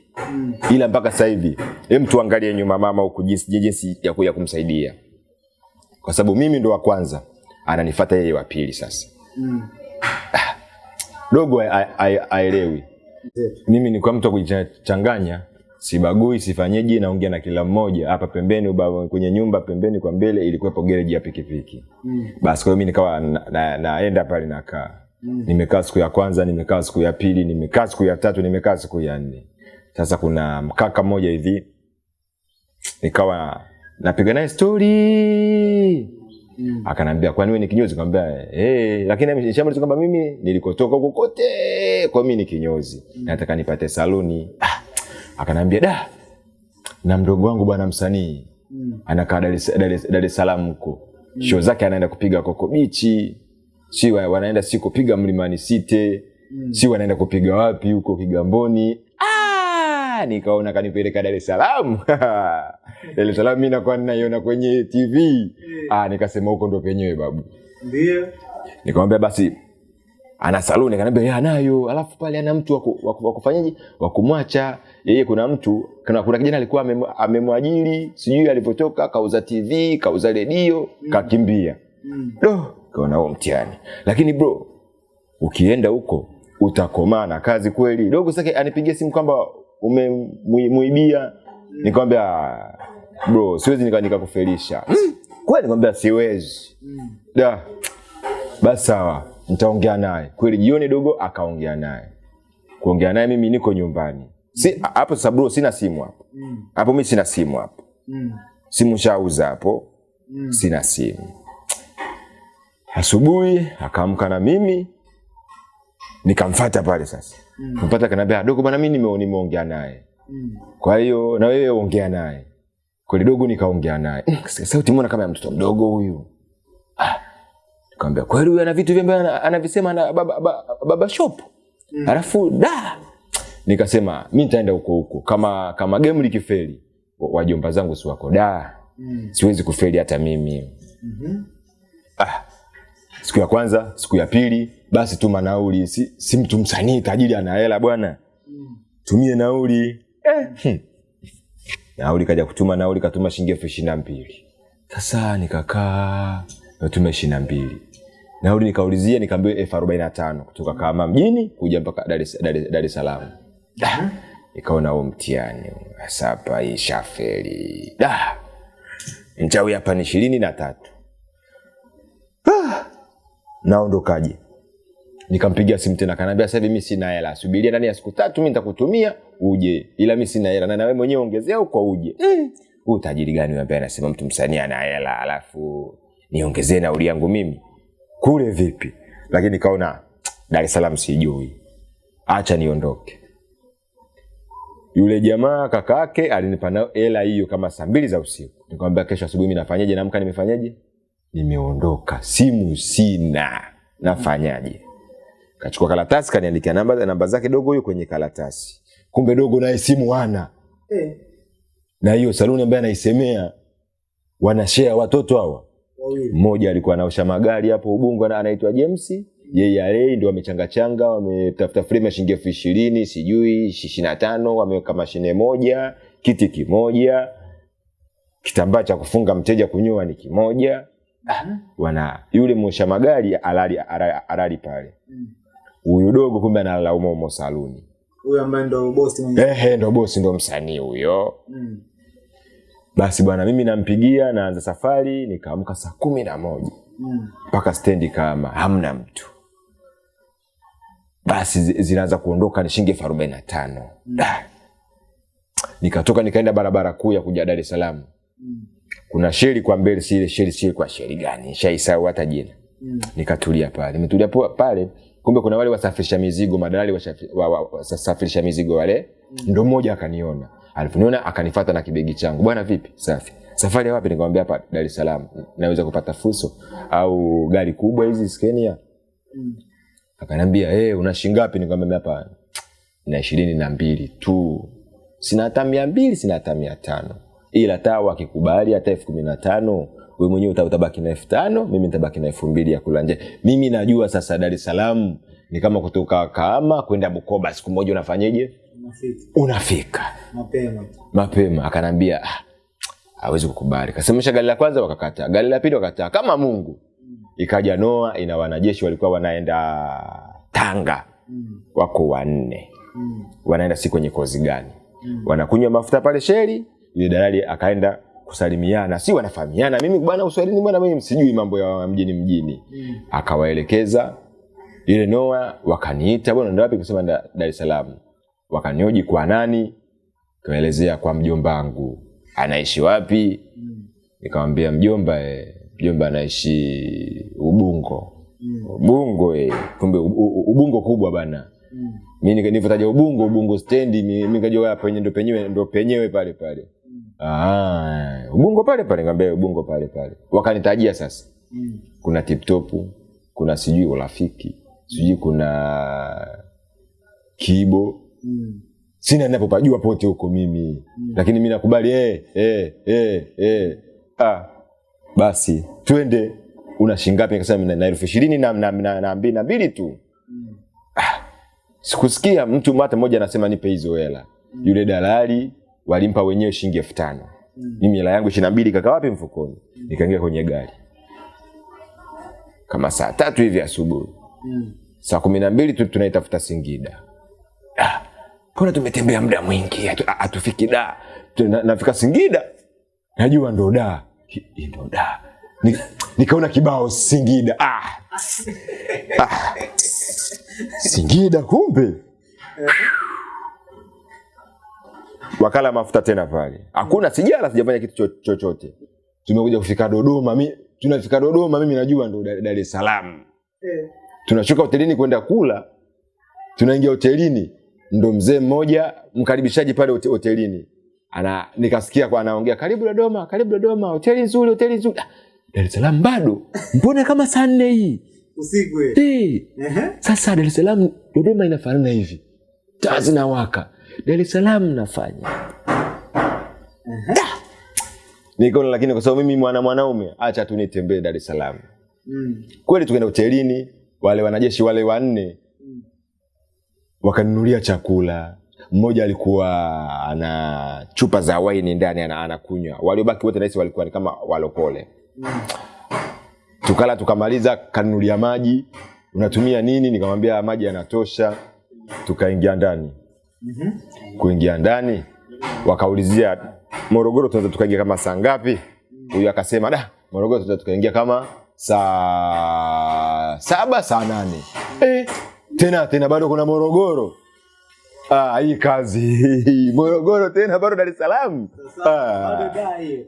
[SPEAKER 1] Ila mpaka sasa hivi hem tuangalie nyuma mama huku jinsi jinsi ya, kuja kumsaidia. Kwa sababu mimi ndo wa kwanza ananifuata yeye wa pili sasa.
[SPEAKER 2] Mm.
[SPEAKER 1] dogo a- a- a- aelewi. Mimi ni kwa mtu kujichanganya sibagui sifanyeji naongea na kila mmoja. Hapa pembeni uba, kwenye nyumba pembeni kwa mbele ilikuwepo gereji ya pikipiki.
[SPEAKER 2] Mm.
[SPEAKER 1] basi kwa hiyo mi nikawa naenda na- na- pale nakaa. Mm. nimekaa siku ya kwanza nimekaa siku ya pili nimekaa siku ya tatu nimekaa siku ya nne. Sasa kuna mkaka mmoja hivi. Nikawa napiga naye stori
[SPEAKER 2] Mm.
[SPEAKER 1] akanambia kwani wewe ni kinyozi? Kaambia hey, lakini nishamaliza kwamba mimi nilikotoka huko kote kwa mimi ni kinyozi. Mm. nataka nipate saluni. Ah, akanambia da na mdogo wangu bwana msanii
[SPEAKER 2] Mm.
[SPEAKER 1] anakaa Dar es- Salaam huko. Show zake anaenda kupiga koko bichi si wanaenda si kupiga mlimani site mm. si wanaenda kupiga wapi huko kigamboni. Ah, nikaona kanipeleka Dar es Salaam. Dar es Salaam mi nakuwa ninaiona kwenye tv ah, nikasema huko ndo penyewe babu.
[SPEAKER 2] Ndio.
[SPEAKER 1] nikamwambia basi ana saluni. Akaniambia yeye anayo alafu pale ana mtu wa kufanyaje? Wa kumwacha yeye kuna mtu kuna, kuna kijana alikuwa amem- amemwajiri sijui alivyotoka kauza tv kauza redio mm. kakimbia.
[SPEAKER 2] Mm.
[SPEAKER 1] do kaona huo mtihani. Lakini bro ukienda huko utakomaa na kazi kweli. Dogo sake anipigia simu kwamba umemuibia nikamwambia "Ah, bro siwezi nika- nikakufelisha. Mm. kweli nikamwambia siwezi.
[SPEAKER 2] Mm.
[SPEAKER 1] da basi sawa nitaongea naye. Kweli jioni dogo akaongea naye. Kuongea naye mimi niko nyumbani si hapo sasa bro sina simu hapo
[SPEAKER 2] Mm.
[SPEAKER 1] hapo mi sina simu hapo
[SPEAKER 2] Mm.
[SPEAKER 1] simu shauza hapo
[SPEAKER 2] Mm.
[SPEAKER 1] sina simu asubuhi akaamka na mimi nikamfata pale sasa
[SPEAKER 2] Mm.
[SPEAKER 1] mpata kanaambia dogo bwana mimi nimeoni nimeongea naye
[SPEAKER 2] Mm.
[SPEAKER 1] kwa hiyo na wewe ongea naye kweli dogo nikaongea naye "Mm, sauti mbona kama ya mtoto mdogo huyu Ah, nikamwambia kweli huyu ana vitu vyambe anavisema na baba, baba, baba shop
[SPEAKER 2] Mm.
[SPEAKER 1] alafu da nikasema mi nitaenda huko huko kama kama game likifeli wajomba zangu si wako da
[SPEAKER 2] Mm.
[SPEAKER 1] siwezi kufeli hata mimi
[SPEAKER 2] mm-hmm.
[SPEAKER 1] ah, siku ya kwanza siku ya pili basi tuma nauli si, si mtu msanii tajiri ana hela bwana
[SPEAKER 2] Mm.
[SPEAKER 1] tumie nauli eh. hmm. nauli kaja kutuma nauli katuma shilingi elfu ishiri na mbili sasa nikakaa natuma ishiri na mbili nauli nikaulizia nikaambiwa elfu arobaini na tano kutoka kama mjini kuja mpaka Dar es- Dar Salaam Da, nikaona huo mtihani asapa ishafeli da. Hapa ni ishirini na tatu. Naondokaje? Nikampigia simu tena kanaambia sasa hivi sina hela subiria ndani ya siku tatu mi nitakutumia uje. Ila mi sina hela na nawe mwenyewe ongezea uko uje. Mm. huu utajiri gani ambaye anasema mtu msanii ana hela alafu niongezee nauli yangu mimi? Kule vipi? Lakini nikaona dar es salaam sijui. Acha niondoke yule jamaa kaka yake alinipa nayo hela hiyo kama saa mbili za usiku. Nikamwambia kesho asubuhi mi nafanyaje? Naamka nimefanyaje? Nimeondoka. Simu sina. Nafanyaje? Kachukua karatasi kaniandikia namba, namba zake dogo huyo kwenye karatasi. Kumbe dogo naye simu ana
[SPEAKER 2] Eh.
[SPEAKER 1] na hiyo saluni ambaye anaisemea wanashea watoto hawa. Mmoja alikuwa anaosha magari hapo ubungo anaitwa james yeye ndio wamechangachanga wametafuta frame ya shilingi elfu ishirini sijui ishiri na tano wameweka mashine moja kiti kimoja kitambaa cha kufunga mteja kunyoa ni kimoja wana yule mwosha magari alali, alali, alali pale
[SPEAKER 2] Mm.
[SPEAKER 1] huyu dogo kumbe analala umo umo saluni
[SPEAKER 2] Huyo ambaye ndo boss mwenyewe.
[SPEAKER 1] ehe ndo bosi ndo msanii huyo
[SPEAKER 2] Mm.
[SPEAKER 1] basi bwana mimi nampigia naanza safari nikaamka saa kumi na moja
[SPEAKER 2] Mm.
[SPEAKER 1] mpaka stendi kama hamna mtu basi zinaanza kuondoka ni shilingi elfu arobaini na tano. Da. nikatoka nikaenda barabara kuu ya kuja dar es salaam.
[SPEAKER 2] Mm.
[SPEAKER 1] kuna sheri kwa mbele si ile sheri si kwa sheri gani? Shaisau hata jina.
[SPEAKER 2] Mm.
[SPEAKER 1] nikatulia pale. Nimetulia pale kumbe kuna wale wasafirisha mizigo madalali wasafirisha wa, wa, mizigo wale. Ndo mmoja akaniona. Alivyoniona akanifata na kibegi changu. Bwana vipi? Safi. Safari ya wapi? Nikamwambia hapa dar es salaam. Naweza kupata fuso au gari kubwa hizi skenia
[SPEAKER 2] Mm.
[SPEAKER 1] Akaniambia hey, una shingapi nikamwambia hapa na ishirini na mbili tu. Sina hata mia mbili sina hata mia tano. Ila taa wakikubali hata elfu kumi na tano we mwenyewe utabaki na elfu tano mimi nitabaki na elfu mbili ya kula nje. Mimi najua sasa dar es salaam ni kama kutoka kaama kwenda bukoba siku moja unafanyeje?
[SPEAKER 2] Unafika.
[SPEAKER 1] Unafika.
[SPEAKER 2] Mapema.
[SPEAKER 1] mapema. Akanambia ah, hawezi kukubali. Kasemesha gari la kwanza wakakataa gari la pili wakataa kama mungu ikaja noa ina wanajeshi walikuwa wanaenda tanga
[SPEAKER 2] Mm.
[SPEAKER 1] wako wanne
[SPEAKER 2] Mm.
[SPEAKER 1] wanaenda si kwenye kozi gani
[SPEAKER 2] Mm.
[SPEAKER 1] wanakunywa mafuta pale sheri yule dalali akaenda kusalimiana si wanafahamiana mimi bwana uswahilini bwana mimi msijui mambo ya mjini mjini
[SPEAKER 2] Mm.
[SPEAKER 1] akawaelekeza ile noa wakaniita bwana ndio wapi kusema da- dar es salaam wakanioji kwa nani kaelezea kwa mjomba wangu anaishi wapi
[SPEAKER 2] Mm.
[SPEAKER 1] nikamwambia mjomba eh, mjomba anaishi ubungo
[SPEAKER 2] Mm.
[SPEAKER 1] ubungo eh. kumbe ubungo kubwa bana
[SPEAKER 2] Mm.
[SPEAKER 1] mi nika- nilivyotaja ubungo ubungo stendi mi nikajua hapo penye ndo penyewe ndo penyewe pale pale mm. ah, ubungo pale pale ngambia ubungo pale pale wakanitajia sasa
[SPEAKER 2] Mm.
[SPEAKER 1] kuna tiptopu kuna sijui urafiki sijui kuna kibo
[SPEAKER 2] Mm.
[SPEAKER 1] sina ninapopajua pote huko mimi mm. lakini mi nakubali eh, eh, eh, eh. Ah, basi twende. Una shingapi nikasema na- na elfu ishirini na, na, na, na, mbili, na mbili tu.
[SPEAKER 2] Mm.
[SPEAKER 1] sikusikia mtu hata mmoja anasema nipe hizo hela. Yule dalali walimpa wenyewe shilingi elfu tano.
[SPEAKER 2] Mm.
[SPEAKER 1] mimi hela yangu ishirini na mbili kaka wapi mfukoni? Nikaingia kwenye gari. Kama saa tatu hivi asubuhi.
[SPEAKER 2] Mm.
[SPEAKER 1] saa kumi na mbili tu tunaitafuta singida. Ah, mbona tumetembea muda mwingi? Atufiki hatufiki da. Nafika singida. Najua ndo da Hi- hii da Ni- nikaona kibao singida. Ah. Ah. singida kumbe. Wakala mafuta tena pale. Hakuna sijala sijafanya kitu cho- chochote. Tumekuja kufika dodoma. Mi, tunafika dodoma mimi najua ndo Dar es salaam. Tunashuka hotelini kwenda kula. Tunaingia hotelini. Ndo mzee mmoja mkaribishaji pale hote- hotelini ana nikasikia kwa anaongea karibu dodoma karibu dodoma hoteli nzuri hoteli nzuri. Ah, dar es salaam bado? Mbona kama saa nne hii?
[SPEAKER 2] Usiku eh.
[SPEAKER 1] sasa dar es salaam dodoma inafanana hivi. Taa zinawaka. Dar es salaam nafanya. Niko lakini kwa sababu mimi mwana mwanaume acha tu nitembee dar es salaam.
[SPEAKER 2] Mm.
[SPEAKER 1] kweli tukaenda hotelini wale wanajeshi wale wanne mm. wakanunulia chakula mmoja alikuwa ana chupa za waini ndani ana- anakunywa. Waliobaki wote nahisi walikuwa ni kama walokole tukala tukamaliza kanunulia maji. Unatumia nini? Nikamwambia maji yanatosha. Tukaingia ndani. Kuingia ndani wakaulizia morogoro tunaweza tukaingia kama saa ngapi? Huyu akasema da morogoro tunaweza tukaingia kama saa saba saa nane. Eh, tena tena bado kuna morogoro ah, hii kazi. Morogoro tena bado dar es salaam?
[SPEAKER 2] Sasa
[SPEAKER 1] ah.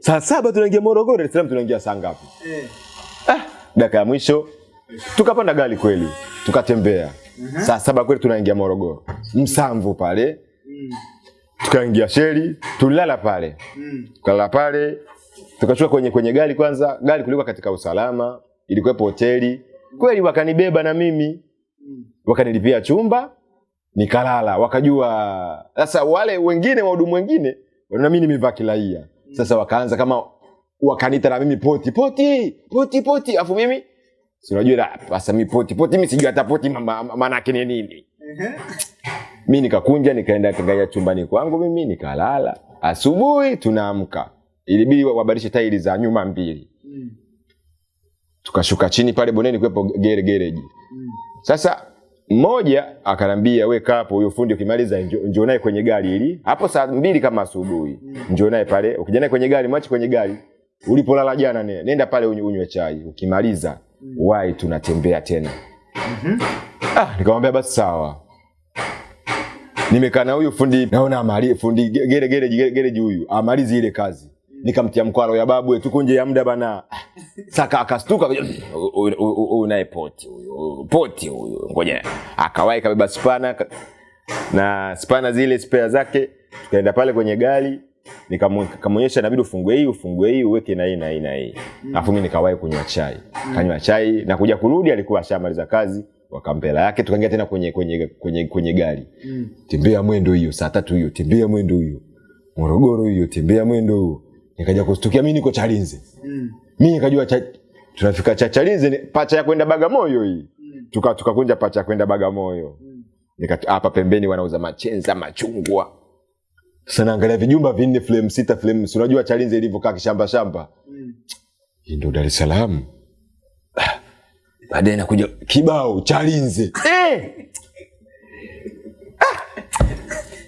[SPEAKER 1] saa saba tunaingia morogoro dar es salaam tunaingia saa ngapi?
[SPEAKER 2] Eh.
[SPEAKER 1] ah, dakika ya mwisho. Tukapanda gari kweli tukatembea. Uh -huh. saa saba kweli tunaingia morogoro. Msamvu pale.
[SPEAKER 2] Mm.
[SPEAKER 1] tukaingia sheli, tulilala pale.
[SPEAKER 2] Mm.
[SPEAKER 1] tukalala pale tukashuka kwenye kwenye gari kwanza. Gari kulikuwa katika usalama ilikuwepo hoteli. Kweli wakanibeba na mimi.
[SPEAKER 2] Mm.
[SPEAKER 1] wakanilipia chumba nikalala wakajua sasa wale wengine wahudumu wengine na mimi nimevaa kilaia sasa wakaanza kama wakanita na mimi poti poti poti poti. Afu mimi si unajua la, sasa mi poti poti mi sijui hata poti ma- ma- maana yake ni nini? Mi nikakunja nikaenda kangaia chumbani kwangu mimi nikalala. Asubuhi tunaamka. Ilibidi wabadilishe tairi za nyuma mbili.
[SPEAKER 2] Mm.
[SPEAKER 1] tukashuka chini pale boneni kuwepo gere gereji. Sasa mmoja akanambia we kaa hapo huyo fundi ukimaliza njoo naye kwenye gari ili hapo saa mbili kama asubuhi. Njoo naye pale. Ukija naye kwenye gari mwache kwenye gari. Ulipolala jana ne, nenda pale unywe chai. Ukimaliza wai tunatembea tena. Ah, nikamwambia basi sawa. Nimekaa na huyu fundi naona amali fundi ge- gere gere gere huyu amalizi ile kazi nikamtia mkwaro ya babu tuko nje ya muda bana. Saka akastuka "Huyu- naye poti huyu poti huyu ngoja. Akawahi kabeba spana na spana zile spare zake tukaenda pale kwenye gari nikamwonyesha inabidi ufungue hii ufungue hii uweke na hii na hii na hii. Alafu mimi nikawahi kunywa chai. Kanywa chai na kuja kurudi alikuwa ashamaliza kazi wakampela yake tukaingia tena kwenye kwenye kwenye kwenye gari. Mm. tembea mwendo hiyo saa tatu hiyo tembea mwendo hiyo. Morogoro hiyo tembea mwendo huo nikaja kustukia mimi niko chalinze mi nikajua cha, tunafika cha chalinze pacha ya kwenda bagamoyo hii mm. tuka tukakunja pacha ya kwenda bagamoyo mm. Nika- hapa pembeni wanauza machenza machungwa sasa naangalia vijumba vinne flame sita flame si unajua chalinze ilivyokaa kishamba shamba mm. hii ndio dar es salaam baadaye nakuja kibao chalinze eh! Ah!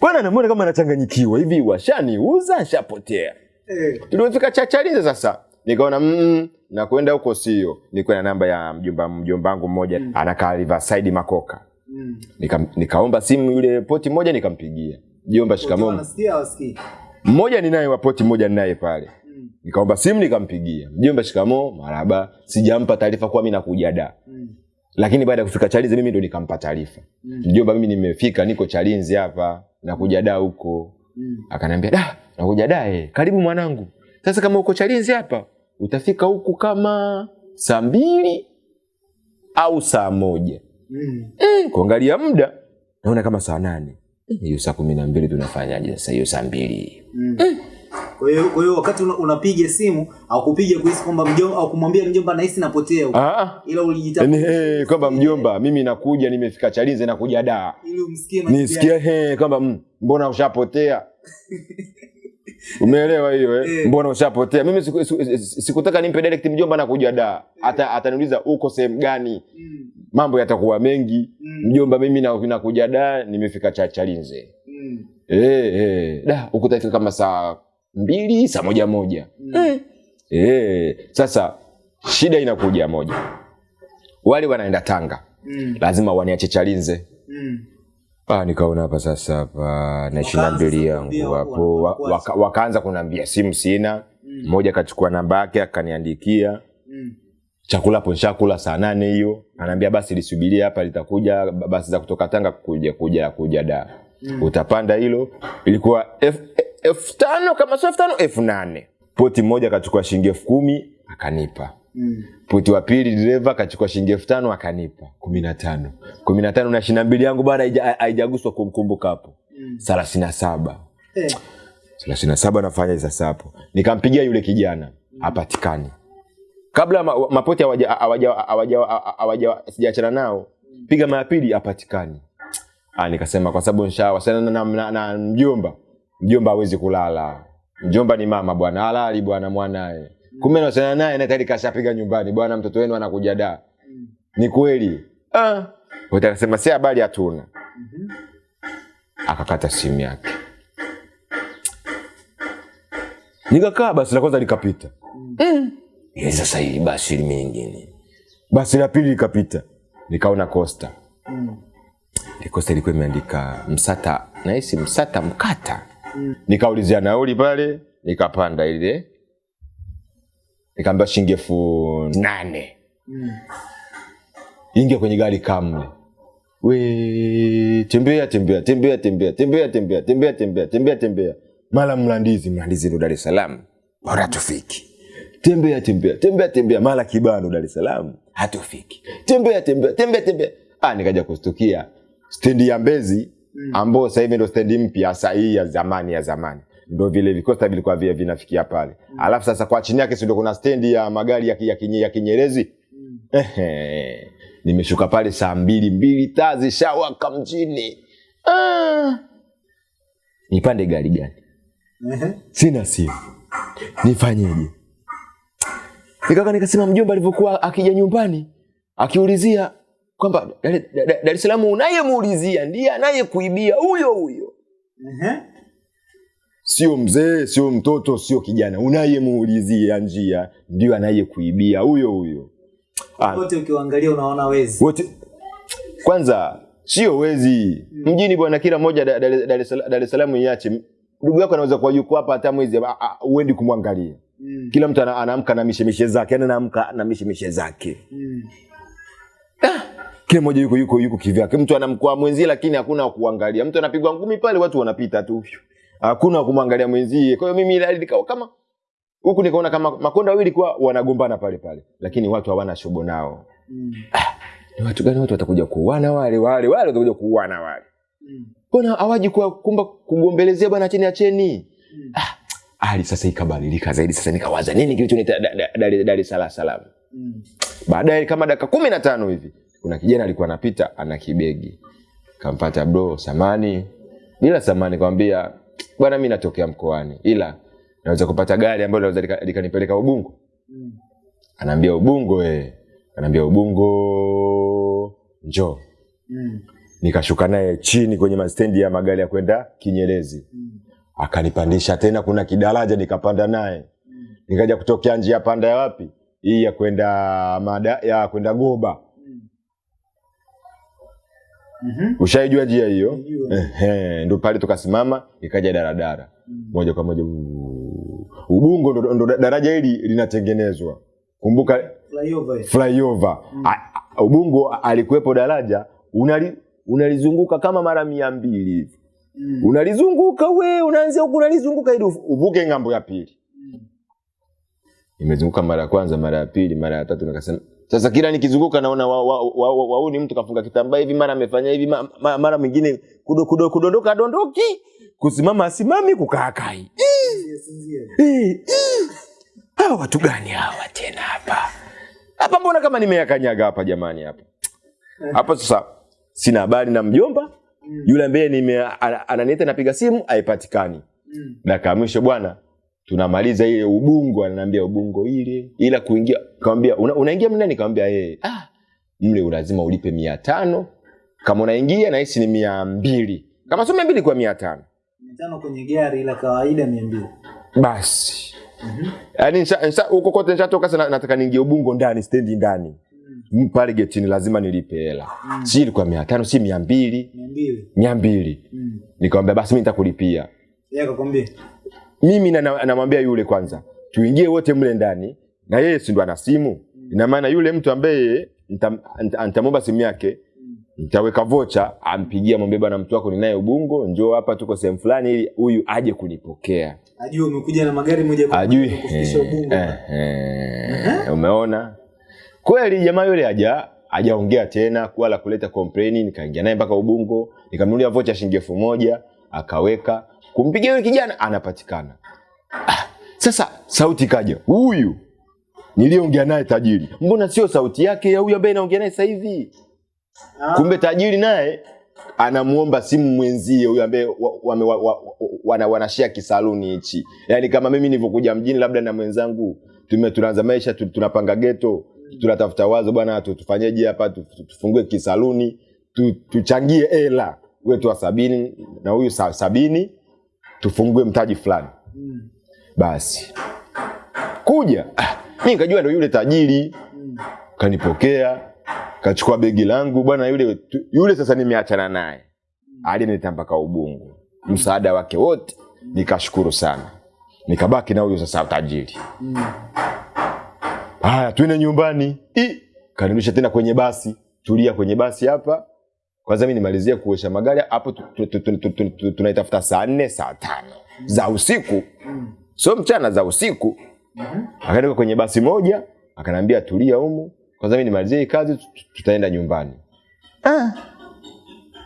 [SPEAKER 1] bwana namuona kama anachanganyikiwa hivi washaniuza shapotea tulivyofika chachalize sasa nikaona mm, na kwenda huko sio. Nikuwa na namba ya mjomba mjomba wangu mmoja anakaa riverside makoka. Nika, nikaomba simu yule poti moja nikampigia. Jomba shikamoo.
[SPEAKER 2] Unasikia wasikii
[SPEAKER 1] mmoja ninaye wa poti mmoja ninaye pale. Nikaomba simu nikampigia. Mjomba shikamoo maraba sijampa taarifa kuwa mimi nakuja da. Lakini baada ya kufika chalinze mimi ndo nikampa taarifa. Mjomba mimi nimefika niko chalinze hapa nakuja da huko akaniambia da nakuja da eh. karibu mwanangu. Sasa kama uko chalinzi hapa utafika huku kama saa mbili au saa moja. Mm, kuangalia muda naona kama saa nane. Eh, hiyo saa kumi na mbili tunafanyaje sasa? Hiyo saa mbili
[SPEAKER 2] kwa hiyo kwa hiyo wakati unapiga simu au kupiga kuhisi kwamba mjomba au kumwambia mjomba nahisi napotea huko.
[SPEAKER 1] Ah, ah.
[SPEAKER 2] ila
[SPEAKER 1] Yaani,
[SPEAKER 2] ulijitafuta
[SPEAKER 1] eh, kwamba mjomba mimi nakuja nimefika chalinze nakuja daa
[SPEAKER 2] ili umsikie majibu
[SPEAKER 1] nisikie he kwamba mm, mbona ushapotea? Umeelewa hiyo eh?
[SPEAKER 2] Eh.
[SPEAKER 1] mbona ushapotea? Mimi siku- siku- siku- sikutaka nimpe direct mjomba nakuja daa hata ataniuliza uko sehemu gani?
[SPEAKER 2] Mm,
[SPEAKER 1] mambo yatakuwa mengi.
[SPEAKER 2] Mm.
[SPEAKER 1] mjomba mimi na- nakuja daa nimefika cha chalinze eh, eh. da ukutafika kama saa mbili saa moja moja.
[SPEAKER 2] Mm.
[SPEAKER 1] eh. sasa shida inakuja moja. Wale wanaenda tanga.
[SPEAKER 2] Mm,
[SPEAKER 1] lazima waniache chalinze.
[SPEAKER 2] Mm.
[SPEAKER 1] Ah, nikaona hapa sasa hapa na ishirini na mbili yangu hapo.
[SPEAKER 2] wa-
[SPEAKER 1] wa-
[SPEAKER 2] wa-
[SPEAKER 1] waka, wakaanza kuniambia simu sina. Mmoja akachukua namba yake akaniandikia.
[SPEAKER 2] Mm,
[SPEAKER 1] chakula hapo nshakula saa nane hiyo. Anaambia basi lisubirie hapa litakuja basi za kutoka tanga kuja kuja kuja da. Mm. utapanda hilo. Ilikuwa elfu elfu tano kama sio elfu tano elfu nane. Poti moja akachukua shilingi elfu kumi akanipa.
[SPEAKER 2] Mm.
[SPEAKER 1] poti wa pili dereva akachukua shilingi elfu tano akanipa. Kumi na tano. Kumi na tano na ishirini na mbili yangu bado haija- haijaguswa kumkumbuka hapo. Thelathini na saba.
[SPEAKER 2] Eh,
[SPEAKER 1] thelathini na saba nafanya sasa hapo nikampigia yule kijana. Hapatikani. Kabla ma, mapoti sijaachana nao. Piga mara pili hapatikani. Ah, nikasema kwa sababu nshawasiliana na, na, na mjomba mjomba hawezi kulala. Mjomba ni mama bwana halali bwana mwanae. Kumbe nasana naye na tayari kashapiga nyumbani bwana mtoto wenu anakuja da. Ni kweli? Ah. Wote akasema si habari hatuna. Akakata simu yake. Nikakaa basi la kwanza likapita. Mm. sasa hii basi mingine basi la pili likapita. Nikaona costa.
[SPEAKER 2] Mm,
[SPEAKER 1] costa ilikuwa imeandika msata nahisi msata mkata nikaulizia nauli pale nikapanda ile nikaambia shilingi elfu nane
[SPEAKER 2] mm.
[SPEAKER 1] ingia kwenye gari kamle we tembea tembea tembea tembea tembea tembea tembea tembea tembea tembea mara mlandizi mlandizi ndo dar es salaam bora hatufiki tembea tembea tembea tembea mara kibano dar es salaam hatufiki tembea tembea tembea tembea ah nikaja kustukia stendi ya mbezi ambao sasa hivi ndio stendi mpya sahihi hii ya zamani ya zamani. Ndo vile vikosta vilikuwa vile vinafikia pale. Mm. alafu sasa kwa chini yake ndo kuna stendi ya magari ya, ya, kinye, ya kinyerezi? Ehe. nimeshuka pale saa mbili mbili taa zishawaka mjini. Ah. nipande gari gani?
[SPEAKER 2] Mm-hmm.
[SPEAKER 1] sina simu. Nifanyeje? Nikaka nikasema mjomba alivyokuwa akija nyumbani akiulizia kwamba Dar es Salaam unayemuulizia ndiye anayekuibia huyo huyo,
[SPEAKER 2] Ehe.
[SPEAKER 1] sio mzee, sio mtoto, sio kijana, unayemuulizia njia ndio anayekuibia huyo huyo. Ah,
[SPEAKER 2] Wote ukiwaangalia unaona wezi.
[SPEAKER 1] wote kwanza sio wezi mjini bwana, kila mmoja Dar- es Salaam- iache. Ndugu yako anaweza kuwa yuko hapa hata mwezi ah, ah, kumwangalia.
[SPEAKER 2] Mm.
[SPEAKER 1] Kila mtu anaamka na mishemishe zake, yani anaamka na mishemishe zake.
[SPEAKER 2] Mm.
[SPEAKER 1] Kila mmoja yuko yuko yuko kivyake. Mtu anamkoa mwenzie, lakini hakuna kuangalia. Mtu anapigwa ngumi pale, watu wanapita tu, hakuna wa kumwangalia mwenzie. Kwa hiyo mimi ile nikawa kama huku nikaona kama makonda wawili kwa wanagombana pale pale, lakini watu hawana shobo nao.
[SPEAKER 2] Mm.
[SPEAKER 1] Ni watu gani watu watakuja kuuana wale wale wale watakuja kuuana wale?
[SPEAKER 2] Mm.
[SPEAKER 1] Mbona hawaji kwa kumba kugombelezea bwana, acheni acheni.
[SPEAKER 2] Mm.
[SPEAKER 1] Ah, hali sasa ikabadilika zaidi. Sasa nikawaza nini kilichonita Dar es Salaam.
[SPEAKER 2] Mm.
[SPEAKER 1] Baadaye kama dakika kumi na tano hivi kuna kijana alikuwa anapita ana kibegi, kampata bro, samani bila samani, kwambia bwana, mi natokea mkoani, ila naweza kupata gari ambayo naweza lika- likanipeleka Ubungo.
[SPEAKER 2] Mm.
[SPEAKER 1] Anaambia Ubungo eh, anaambia Ubungo njoo.
[SPEAKER 2] Mm.
[SPEAKER 1] Nikashuka naye chini kwenye mastendi ya magari ya kwenda Kinyerezi,
[SPEAKER 2] Mm.
[SPEAKER 1] akanipandisha tena, kuna kidaraja nikapanda naye, mm. nikaja kutokea njia panda ya wapi hii ya kwenda mada ya kwenda Goba.
[SPEAKER 2] Mm. Mhm.
[SPEAKER 1] Ushaijua njia hiyo? Ehe, ndo pale tukasimama, ikaja daradara
[SPEAKER 2] Mm-hmm.
[SPEAKER 1] moja kwa moja. Ubungo ndo, ndo daraja hili linatengenezwa. Kumbuka
[SPEAKER 2] Flyover.
[SPEAKER 1] flyover Mm a- Ubungo alikuwepo daraja unali, unalizunguka kama mara mia mbili hivi
[SPEAKER 2] Mm.
[SPEAKER 1] unalizunguka we unaanzia huku unalizunguka ili uvuke ng'ambo ya pili.
[SPEAKER 2] Mm.
[SPEAKER 1] Nimezunguka mara ya kwanza, mara ya pili, mara ya tatu, nikasema sasa kila nikizunguka naona wao wa, wa, wa, wa, wa, ni mtu kafunga kitambaa hivi, mara amefanya hivi, ma, ma, mara mwingine kudo, kudo, kudondoka dondoki, kusimama asimami, kukaa kai. Eh, eh. Hawa watu gani hawa tena hapa hapa? Mbona kama nimeyakanyaga hapa jamani, hapa hapa. Sasa sina habari na mjomba
[SPEAKER 2] Mm.
[SPEAKER 1] yule ambaye ananiita, napiga simu haipatikani.
[SPEAKER 2] Mm.
[SPEAKER 1] Dakika ya mwisho bwana, tunamaliza ile Ubungo, ananiambia Ubungo ile, ila kuingia, kamwambia una, unaingia mle, nikamwambia yeye, ah, mle lazima ulipe mia tano. Kama unaingia, nahisi ni mia mbili. Kama sio mia mbili kwa mia tano.
[SPEAKER 2] Mia tano kwenye gari la kawaida mia mbili.
[SPEAKER 1] basi. Yaani nsha- nsha- huko kote nishatoka sasa, na- nataka niingie Ubungo ndani, stendi ndani. Mm, pale getini lazima nilipe hela, si ilikuwa mia tano si mia mbili.
[SPEAKER 2] Mia mbili.
[SPEAKER 1] mia mbili.
[SPEAKER 2] Mm.
[SPEAKER 1] Nikamwambia basi mi nitakulipia.
[SPEAKER 2] Yeye akakwambia.
[SPEAKER 1] Mimi na- na- namwambia yule kwanza tuingie wote mle ndani na yeye si ndo ana simu. Ina maana yule mtu ambaye nita- nita- nitamwomba simu yake nitaweka vocha ampigia mwambie bwana mtu wako ninaye ubungo njoo hapa tuko sehemu fulani ili huyu aje kunipokea.
[SPEAKER 2] Ajui umekuja na magari moja kwa
[SPEAKER 1] ajui.
[SPEAKER 2] kufikisha
[SPEAKER 1] eh,
[SPEAKER 2] Ubungo.
[SPEAKER 1] eh, eh, umeona? Kweli jamaa yule haja hajaongea tena wala kuleta kompleni nikaingia naye mpaka ubungo nikamnulia vocha shilingi elfu moja akaweka kumpigia yule kijana anapatikana. Ah, sasa sauti kaja huyu niliongea naye tajiri. Mbona sio sauti yake ya huyu ambaye naongea naye sasa hivi?
[SPEAKER 2] Ah,
[SPEAKER 1] kumbe tajiri naye anamuomba simu mwenzie huyu ambaye wa, wa, wa, wa, wana, wanashia kisaluni hichi. Yaani kama mimi nilivyokuja mjini labda na mwenzangu tume tunaanza maisha tunapanga geto tunatafuta wazo bwana tu- tufanyeje hapa? Tu- tu- tufungue kisaluni tuchangie hela. Wetu wa sabini na huyu sabini tufungue mtaji fulani.
[SPEAKER 2] Mm,
[SPEAKER 1] basi. Kuja. Ah, mi nikajua ndo yule tajiri.
[SPEAKER 2] Mm,
[SPEAKER 1] kanipokea kachukua begi langu bwana yule yule sasa nimeachana naye. Alinileta mpaka ubungu. Msaada wake wote. Nikashukuru sana. Nikabaki na huyo sasa tajiri.
[SPEAKER 2] Mm.
[SPEAKER 1] haya twende nyumbani. Kanirudisha tena kwenye basi. Tulia kwenye basi hapa kwanza mi nimalizia kuosha magari hapo tu- tu- tu- tu- tu- tu- tu- tunaitafuta saa nne saa tano. Za usiku. Sio mchana za usiku. Akaenda kwenye basi moja akanambia tulia humu. Kwanza mi nimalizie hii kazi tu- tu- tutaenda nyumbani. Ah.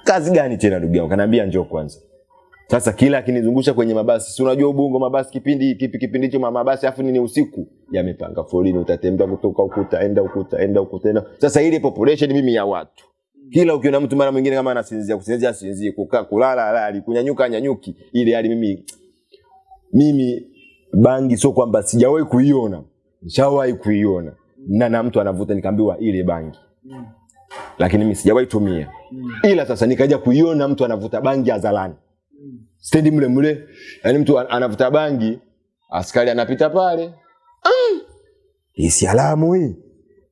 [SPEAKER 1] kazi gani tena ndugu yangu? Kanaambia njoo kwanza. Sasa kila akinizungusha kwenye mabasi si unajua ubungo mabasi kipindi kipi kipindi hicho mabasi afu nini usiku? Yamepanga foleni utatembea kutoka huku utaenda huku utaenda huku enda. sasa ile population mimi ya watu kila ukiona mtu mara mwingine kama anasinzia kusinzia sinzia kukaa kulala alali kunyanyuka nyanyuki ile hali mimi mimi bangi sio kwamba sijawahi kuiona. Nishawahi kuiona. Na na mtu anavuta nikaambiwa ile bangi. Lakini mimi sijawahi tumia. Ila sasa nikaja kuiona mtu anavuta bangi hadharani. Stendi mle mle yani mtu anavuta bangi askari anapita pale. Mm. hii si alamu hii.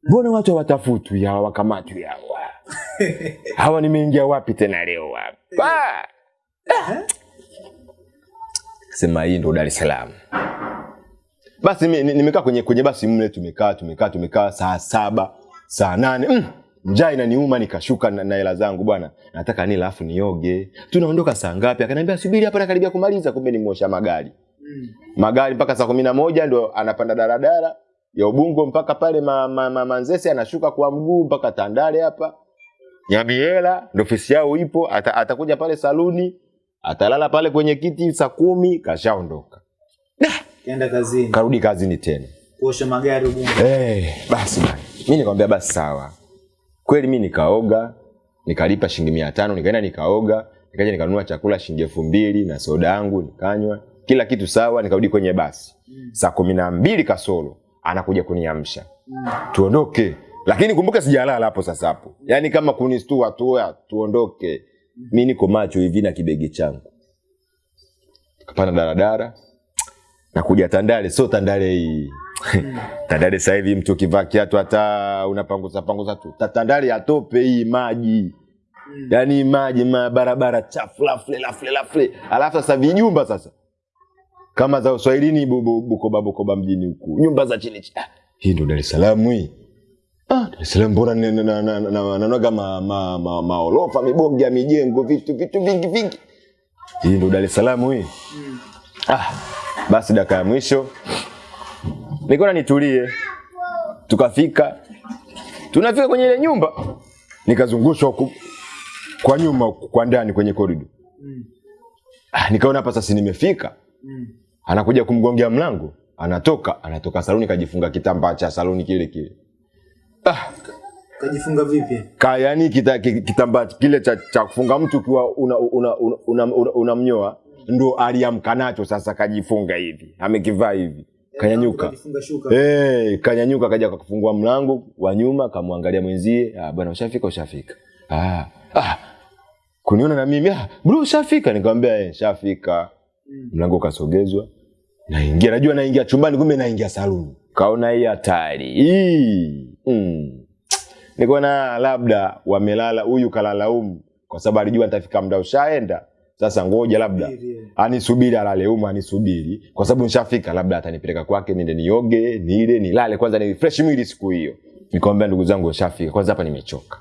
[SPEAKER 1] Mbona watu hawatafutwi hawa wakamatwi hawa hawa nimeingia wapi tena leo hapa Ah. sema hii ndo dar es salaam. Basi nimekaa kwenye, kwenye basi mle tumekaa tumekaa tumekaa saa saba saa nane. Mm, njaa inaniuma nikashuka na hela zangu bwana. Nataka nila afu nioge. Tunaondoka saa ngapi? Akaniambia subiri hapa nakaribia kumaliza kumbe ni mwosha mm. magari mpaka saa kumi na moja ndo anapanda daradara ya ubungo mpaka pale ma, ma, ma, manzese anashuka kwa mguu mpaka tandale hapa nyamiela ndo ofisi yao ipo ata, atakuja pale saluni atalala pale kwenye kiti saa kumi kashaondoka.
[SPEAKER 2] Kaenda kazini.
[SPEAKER 1] Karudi kazini tena.
[SPEAKER 2] Kuosha magari Ubungo.
[SPEAKER 1] hey, basi bana mimi nikamwambia basi sawa. Kweli mimi nikaoga nikalipa shilingi mia tano nikaenda nikaoga nikaja nikanunua chakula shilingi elfu mbili na soda yangu nikanywa kila kitu sawa nikarudi kwenye basi. Saa kumi na mbili kasoro anakuja kuniamsha. Tuondoke lakini kumbuka sijalala hapo sasa hapo. Yaani kama kunistua tua tuondoke mi niko macho hivi na kibegi changu. Kapanda daradara nakuja tandale sio tandale hii. Tandale sasa hivi mtu ukivaa kiatu hata unapanguza panguza tu. Ta- tandale ya hii maji. Yaani maji ma barabara chafu lafle lafle lafle. Alafu sasa vijumba sasa. Kama za uswahilini bu- bu- bukoba bukoba mjini huku. Nyumba za chini chini. Ah, hii ndo dar es salaam hii Dar es Salaam mbona maorofa ya mijengo vitu vitu vingi vingi. Hii ndo dar es salaam hii. Ah, basi dakika ya mwisho. Nikaona nitulie tukafika. Tunafika kwenye ile nyumba. Nikazungushwa kwa nyuma kwa ndani kwenye korido ah, nikaona hapa sasa nimefika. Anakuja kumgongea mlango. Anatoka anatoka saluni kajifunga kitambaa cha saluni kile kile ah,
[SPEAKER 2] Kajifunga vipi?
[SPEAKER 1] ka yani kita, ki- kitambaa kile cha, cha kufunga mtu ukiwa unamnyoa una, una, una, una, una ndo aliamka nacho sasa kajifunga hivi amekivaa hivi. Kanyanyuka.
[SPEAKER 2] Kajifunga shuka.
[SPEAKER 1] hey, kanyanyuka kaja kakufungua mlango wa nyuma kamwangalia mwenzie ah, bwana ushafika ushafika. Ah, ah, kuniona na mimi ah, bro ushafika. Nikamwambia eh, shafika. Mlango kasogezwa naingia. Najua naingia chumbani kumbe naingia saluni. Kaona hii hatari. Hii mm. nikaona labda wamelala huyu kalala umu kwa sababu alijua nitafika muda ushaenda. Sasa ngoja labda
[SPEAKER 2] Subiri.
[SPEAKER 1] anisubiri alale umu anisubiri. Kwa sababu nishafika labda atanipeleka kwake niende nioge nile nilale. Kwanza ni fresh mwili siku hiyo. Nikamwambia ndugu zangu nishafika kwanza hapa nimechoka.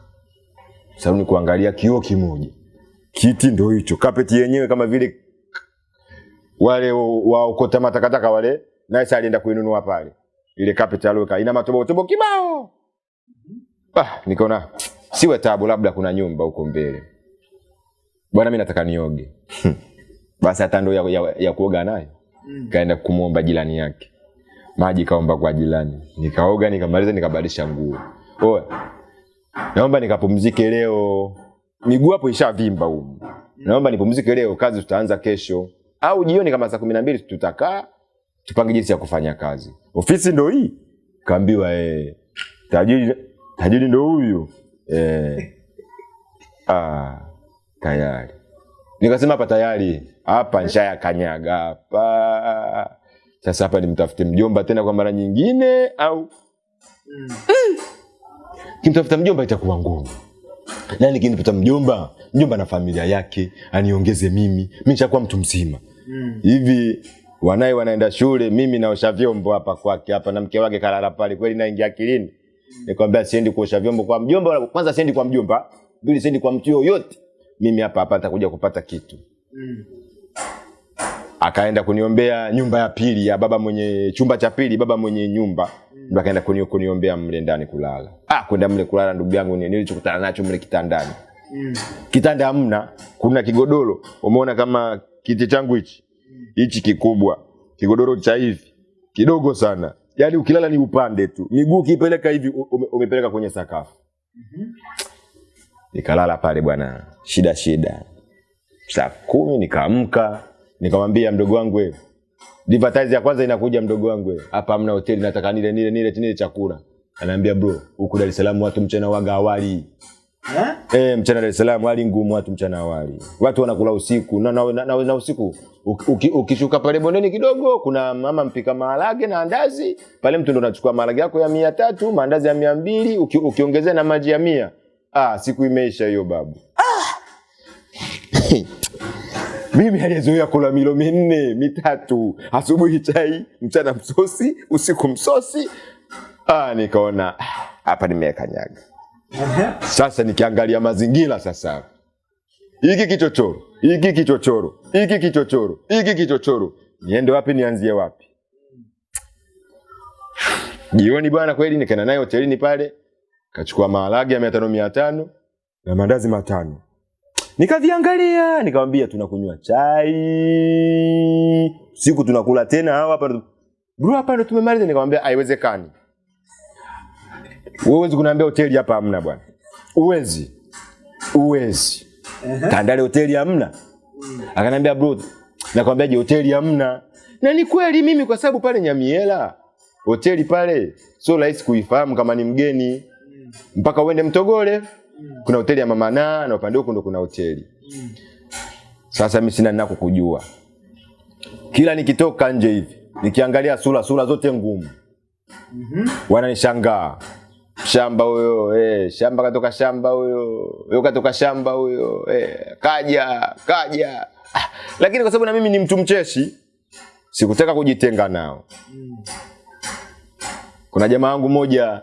[SPEAKER 1] Saluni kuangalia kioo kimoja. Kiti ndo hicho. Kapeti yenyewe kama vile wale waokota matakataka wale. Naye alienda kuinunua pale. Ile kapeti aliweka. Ina matobotobo kibao ah, nikaona siwe tabu labda kuna nyumba huko mbele. Bwana mi nataka nioge. Basi hata ndo ya, ya, ya kuoga nayo. Kaenda kumwomba jirani yake. Maji kaomba kwa jirani. Nikaoga nikamaliza nikabadilisha nguo. Oe, naomba nikapumzike leo. Miguu hapo ishavimba huko, naomba nipumzike leo. Kazi tutaanza kesho. Au jioni kama saa kumi na mbili tutakaa tupange jinsi ya kufanya kazi. Ofisi ndo hii? Kaambiwa eh, tajiri tajiri ndo huyu. Eh, ah, tayari. Nikasema hapa tayari. Hapa nshaya kanyaga hapa. Sasa hapa nimtafute mjomba tena kwa mara nyingine au? Mm. kimtafuta mjomba itakuwa ngumu. Na nikinipata mjomba mjomba na familia yake aniongeze mimi. Mi nishakuwa mtu mzima. Hivi wanaye wanaenda shule mimi naosha vyombo hapa kwake hapa na mke wake kalala pale kweli naingia akilini nikwambia siendi kuosha vyombo kwa mjomba kwanza siendi kwa mjomba pili siendi kwa mtu yoyote. Mimi hapa hapa nitakuja kupata kitu. Akaenda kuniombea nyumba ya pili ya baba mwenye chumba cha pili baba mwenye nyumba. Mm. akaenda kunio, kuniombea mle ndani kulala. Ah kwenda mle kulala ndugu yangu ni- nilichokutana nacho mle kitandani. Mm. kitanda hamna kuna kigodoro. Umeona kama kiti changu hichi? Hichi kikubwa kigodoro cha hivi kidogo sana yaani ukilala ni upande tu. Miguu ukipeleka hivi umepeleka kwenye sakafu. Nikalala pale bwana. Shida shida. Saa kumi nikaamka nikamwambia mdogo wangu wewe advertise ya kwanza inakuja mdogo wangu. Wewe, hapa hamna hoteli nataka nile nile nile nile chakula. Anaambia bro huku Dar es Salaam watu mchana waga awali
[SPEAKER 2] Eh?
[SPEAKER 1] Eh, mchana Dar es Salaam hali ngumu watu mchana wali Watu wanakula usiku. Na, na, na, na, na usiku uki- ukishuka pale bondeni kidogo kuna mama mpika maharage na andazi. Pale, mtu ndo unachukua maharage yako ya mia tatu maandazi ya mia mbili uki, ukiongezea na maji ya mia. Ah, siku imeisha hiyo babu. Mimi aliyezoea kula milo minne mitatu, asubuhi chai, mchana msosi, usiku msosi, ah, nikaona ah, hapa nimekanyaga. Sasa nikiangalia mazingira sasa, hiki kichochoro, hiki kichochoro, hiki kichochoro, hiki kichochoro, niende wapi? Nianzie wapi? Jioni bwana, kweli nikaenda naye hotelini pale, kachukua maharage ya mia tano mia tano na mandazi matano, nikaviangalia, nikamwambia tunakunywa chai siku tunakula tena hapa bro, hapa ndo tumemaliza. Nikamwambia haiwezekani, wewe huwezi kuniambia hoteli hapa hamna bwana, uwezi uwezi Tandale hoteli hamna. Akanambia bro, nakwambia je hoteli hamna. Na ni kweli mimi kwa sababu pale Nyamiela hoteli pale sio rahisi kuifahamu kama ni mgeni. Mpaka uende Mtogole kuna hoteli ya Mama Na na upande huko ndo kuna hoteli. Sasa mimi sina nako kujua. Kila nikitoka nje hivi nikiangalia sura sura zote ngumu. Wananishangaa shamba huyo eh, shamba katoka shamba huyo huyo katoka shamba huyo eh, kaja kaja. Ah, lakini kwa sababu na mimi ni mtu mcheshi sikutaka kujitenga nao. Kuna jamaa wangu moja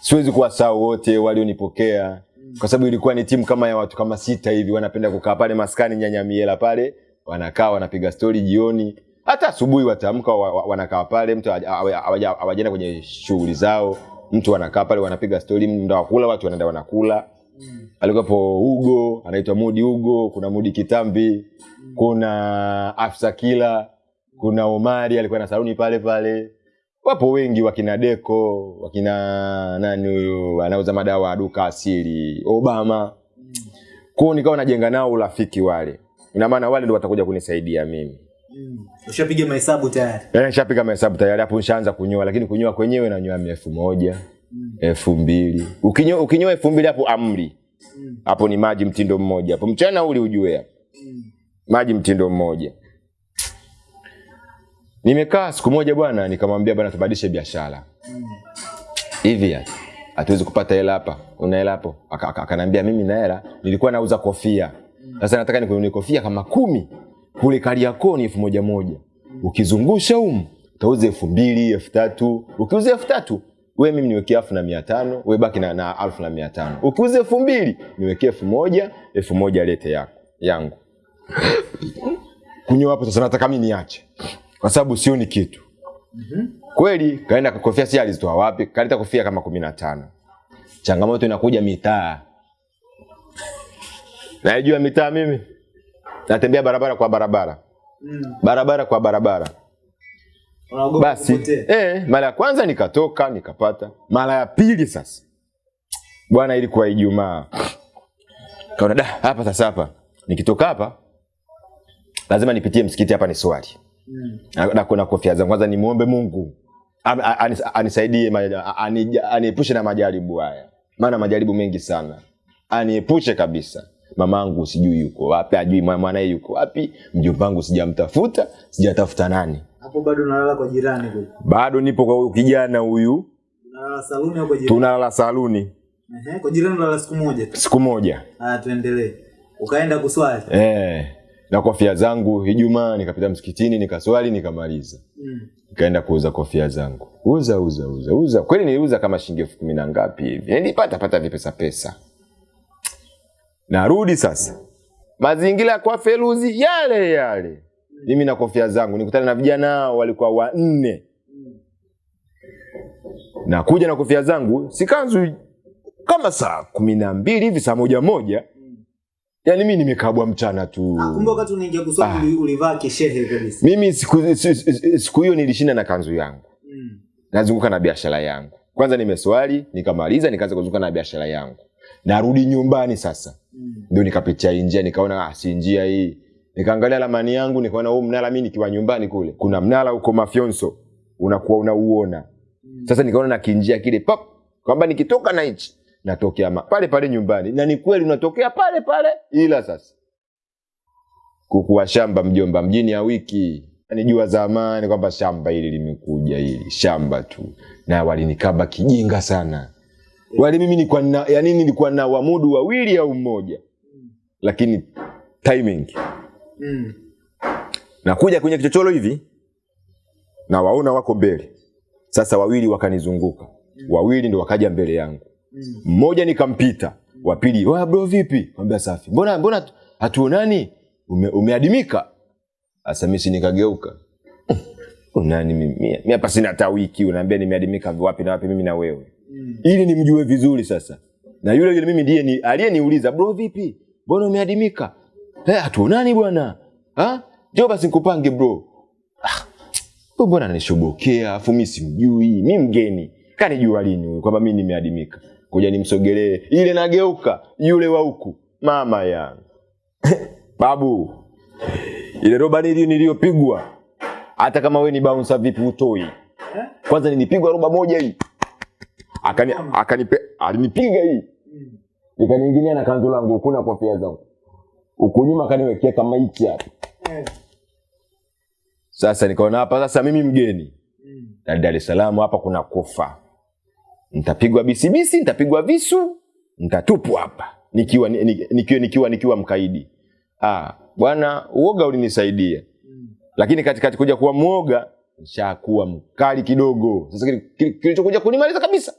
[SPEAKER 1] siwezi kuwasahau wote walionipokea kwa sababu ilikuwa ni timu kama ya watu kama sita hivi wanapenda kukaa pale maskani nyanyamiela pale wanakaa wanapiga stori jioni hata asubuhi watamka wa, wa, wanakaa pale mtu hawaja- hawaja- hawaja- hawajaenda kwenye shughuli zao mtu wanakaa pale wanapiga stori mda wakula watu wanaenda wanakula mm. alikuwepo Ugo anaitwa Mudi Ugo, kuna Mudi Kitambi, mm. kuna Afsa Kila, kuna Omari alikuwa na saluni pale pale. Wapo wengi wakina Deko, wakina nani huyu anauza madawa ya duka asili, Obama. mm. Kwao nikawa najenga nao urafiki wale. Ina maana wale ndo watakuja kunisaidia mimi.
[SPEAKER 2] Ushapiga mahesabu tayari.
[SPEAKER 1] Eh, nishapiga mahesabu tayari. Hapo nishaanza kunyoa, lakini kunyoa kwenyewe nanyoa elfu moja elfu mbili. Ukinyoa ukinyoa elfu mbili hapo amri. Hapo ni maji mtindo mmoja. Hapo mchana uli ujue hapo. Maji mtindo mmoja. Nimekaa siku moja bwana nikamwambia bwana tubadilishe biashara. Hivi mm. hatuwezi kupata hela hapa. Una hela hapo? Aka- aka- akaniambia mimi na hela nilikuwa nauza kofia. Sasa nataka nikununue kofia kama kumi kule kariakoo ni elfu moja moja. Ukizungusha humu utauza elfu mbili elfu tatu. Ukiuza elfu tatu we mimi niweke elfu na mia tano we baki na, na elfu na mia tano. Ukiuza elfu mbili niwekee elfu moja elfu moja lete yako yangu. Kunywa hapo sasa nataka mimi niache. Kwa sababu sioni kitu. Kweli kaenda kofia si alizitoa wapi kaleta kofia kama kumi na tano. Changamoto inakuja mitaa. Naijua mitaa mimi natembea barabara kwa barabara. Mm. barabara kwa barabara. Basi eh, mara ya kwanza nikatoka nikapata. Mara ya pili sasa. Bwana ilikuwa ijumaa. Kaona da hapa sasa hapa. Nikitoka hapa lazima nipitie msikiti hapa ni swali. Na, na kofia zangu. Kwanza nimuombe mungu. Anisaidie aniepushe na majaribu haya. Maana majaribu mengi sana. Aniepushe kabisa mamangu sijui yuko wapi ajui mwanae yuko wapi mjombangu sijamtafuta sijatafuta nani
[SPEAKER 2] Hapo bado unalala kwa jirani kule.
[SPEAKER 1] bado nipo kwa huyu kijana huyu
[SPEAKER 2] Unalala saluni au kwa jirani?
[SPEAKER 1] tunalala saluni
[SPEAKER 2] Ehe, kwa jirani unalala siku moja tu.
[SPEAKER 1] siku moja
[SPEAKER 2] ah tuendelee. Ukaenda kuswali.
[SPEAKER 1] eh, na kofia zangu ijumaa nikapita msikitini nikaswali nikamaliza
[SPEAKER 2] Mm.
[SPEAKER 1] nikaenda kuuza kofia zangu uza uza uza uza kweli niliuza kama shilingi elfu kumi na ngapi hivi nilipata pata vipesa pesa narudi sasa. Mazingira kwa feruzi yale yale. Mimi na kofia zangu nikutana na vijana walikuwa wanne. Na kuja na kofia zangu sikanzu kama saa kumi na mbili hivi saa moja moja. Yaani mi nimekabwa mchana tu.
[SPEAKER 2] Ah, kumbe wakati unaingia kuswali uli- ulivaa kishehe kabisa.
[SPEAKER 1] mimi siku si- si- siku hiyo nilishinda na kanzu yangu.
[SPEAKER 2] Mm.
[SPEAKER 1] nazunguka na biashara yangu. Kwanza nimeswali nikamaliza nikaanza kuzunguka na biashara yangu. Narudi nyumbani sasa. Ndio nikapitia hii njia nikaona ah, si njia hii. Nikaangalia ramani yangu nikaona huu mnara mi nikiwa nyumbani kule kuna mnara huko mafyonso unakuwa unauona. Sasa nikaona na kinjia kile pap kwamba nikitoka na hichi natokea ma- pale pale nyumbani. Na ni kweli unatokea pale pale ila sasa kukuwa shamba mjomba mjini ya wiki. Nijua zamani kwamba shamba hili limekuja hili shamba tu. Na walinikaba kijinga sana wali mimi nilikuwa na yani nilikuwa na wamudu wawili au mmoja. Lakini timing.
[SPEAKER 2] Mm.
[SPEAKER 1] nakuja kwenye kichochoro hivi na waona wako mbele. Sasa wawili wakanizunguka. Mm. wawili ndo wakaja mbele yangu. Mm. mmoja nikampita. Wa pili "Wa, bro vipi? Mwambia safi. Mbona mbona hatuonani? Ume, umeadimika. Sasa mimi si nikageuka. Unani mimi? Mimi hapa sina hata wiki. Unaambia nimeadimika wapi na wapi? Mimi na wewe ili nimjue vizuri sasa. Na yule yule mimi ndiye ni aliyeniuliza bro vipi? Mbona umeadimika? Eh hatuonani bwana. Ha? Ndio basi nikupange bro. Ah, mbona ananishobokea afu mimi simjui mi mgeni. Kanijua lini huyu kwamba mi nimeadimika? Kuja nimsogelee. Ile nageuka yule wa huku mama yangu. Babu ile roba nili niliyopigwa hata kama we ni bouncer vipi utoi? Kwanza nilipigwa roba moja hii akani akanipe alinipiga hii. Nikaniingilia na kanzu langu kuna na kofia zangu. Huku nyuma akaniwekea kama hichi hapa. Sasa nikaona hapa sasa mimi mgeni. Na Dar es Salaam hapa kuna kufa. Nitapigwa bisibisi nitapigwa visu nitatupwa hapa. Nikiwa ni- ni- nikiwa nikiwa nikiwa mkaidi. Ah bwana uoga ulinisaidia. Lakini katikati kuja kuwa mwoga nishakuwa mkali kidogo. Sasa kili- kili- kilichokuja kunimaliza kabisa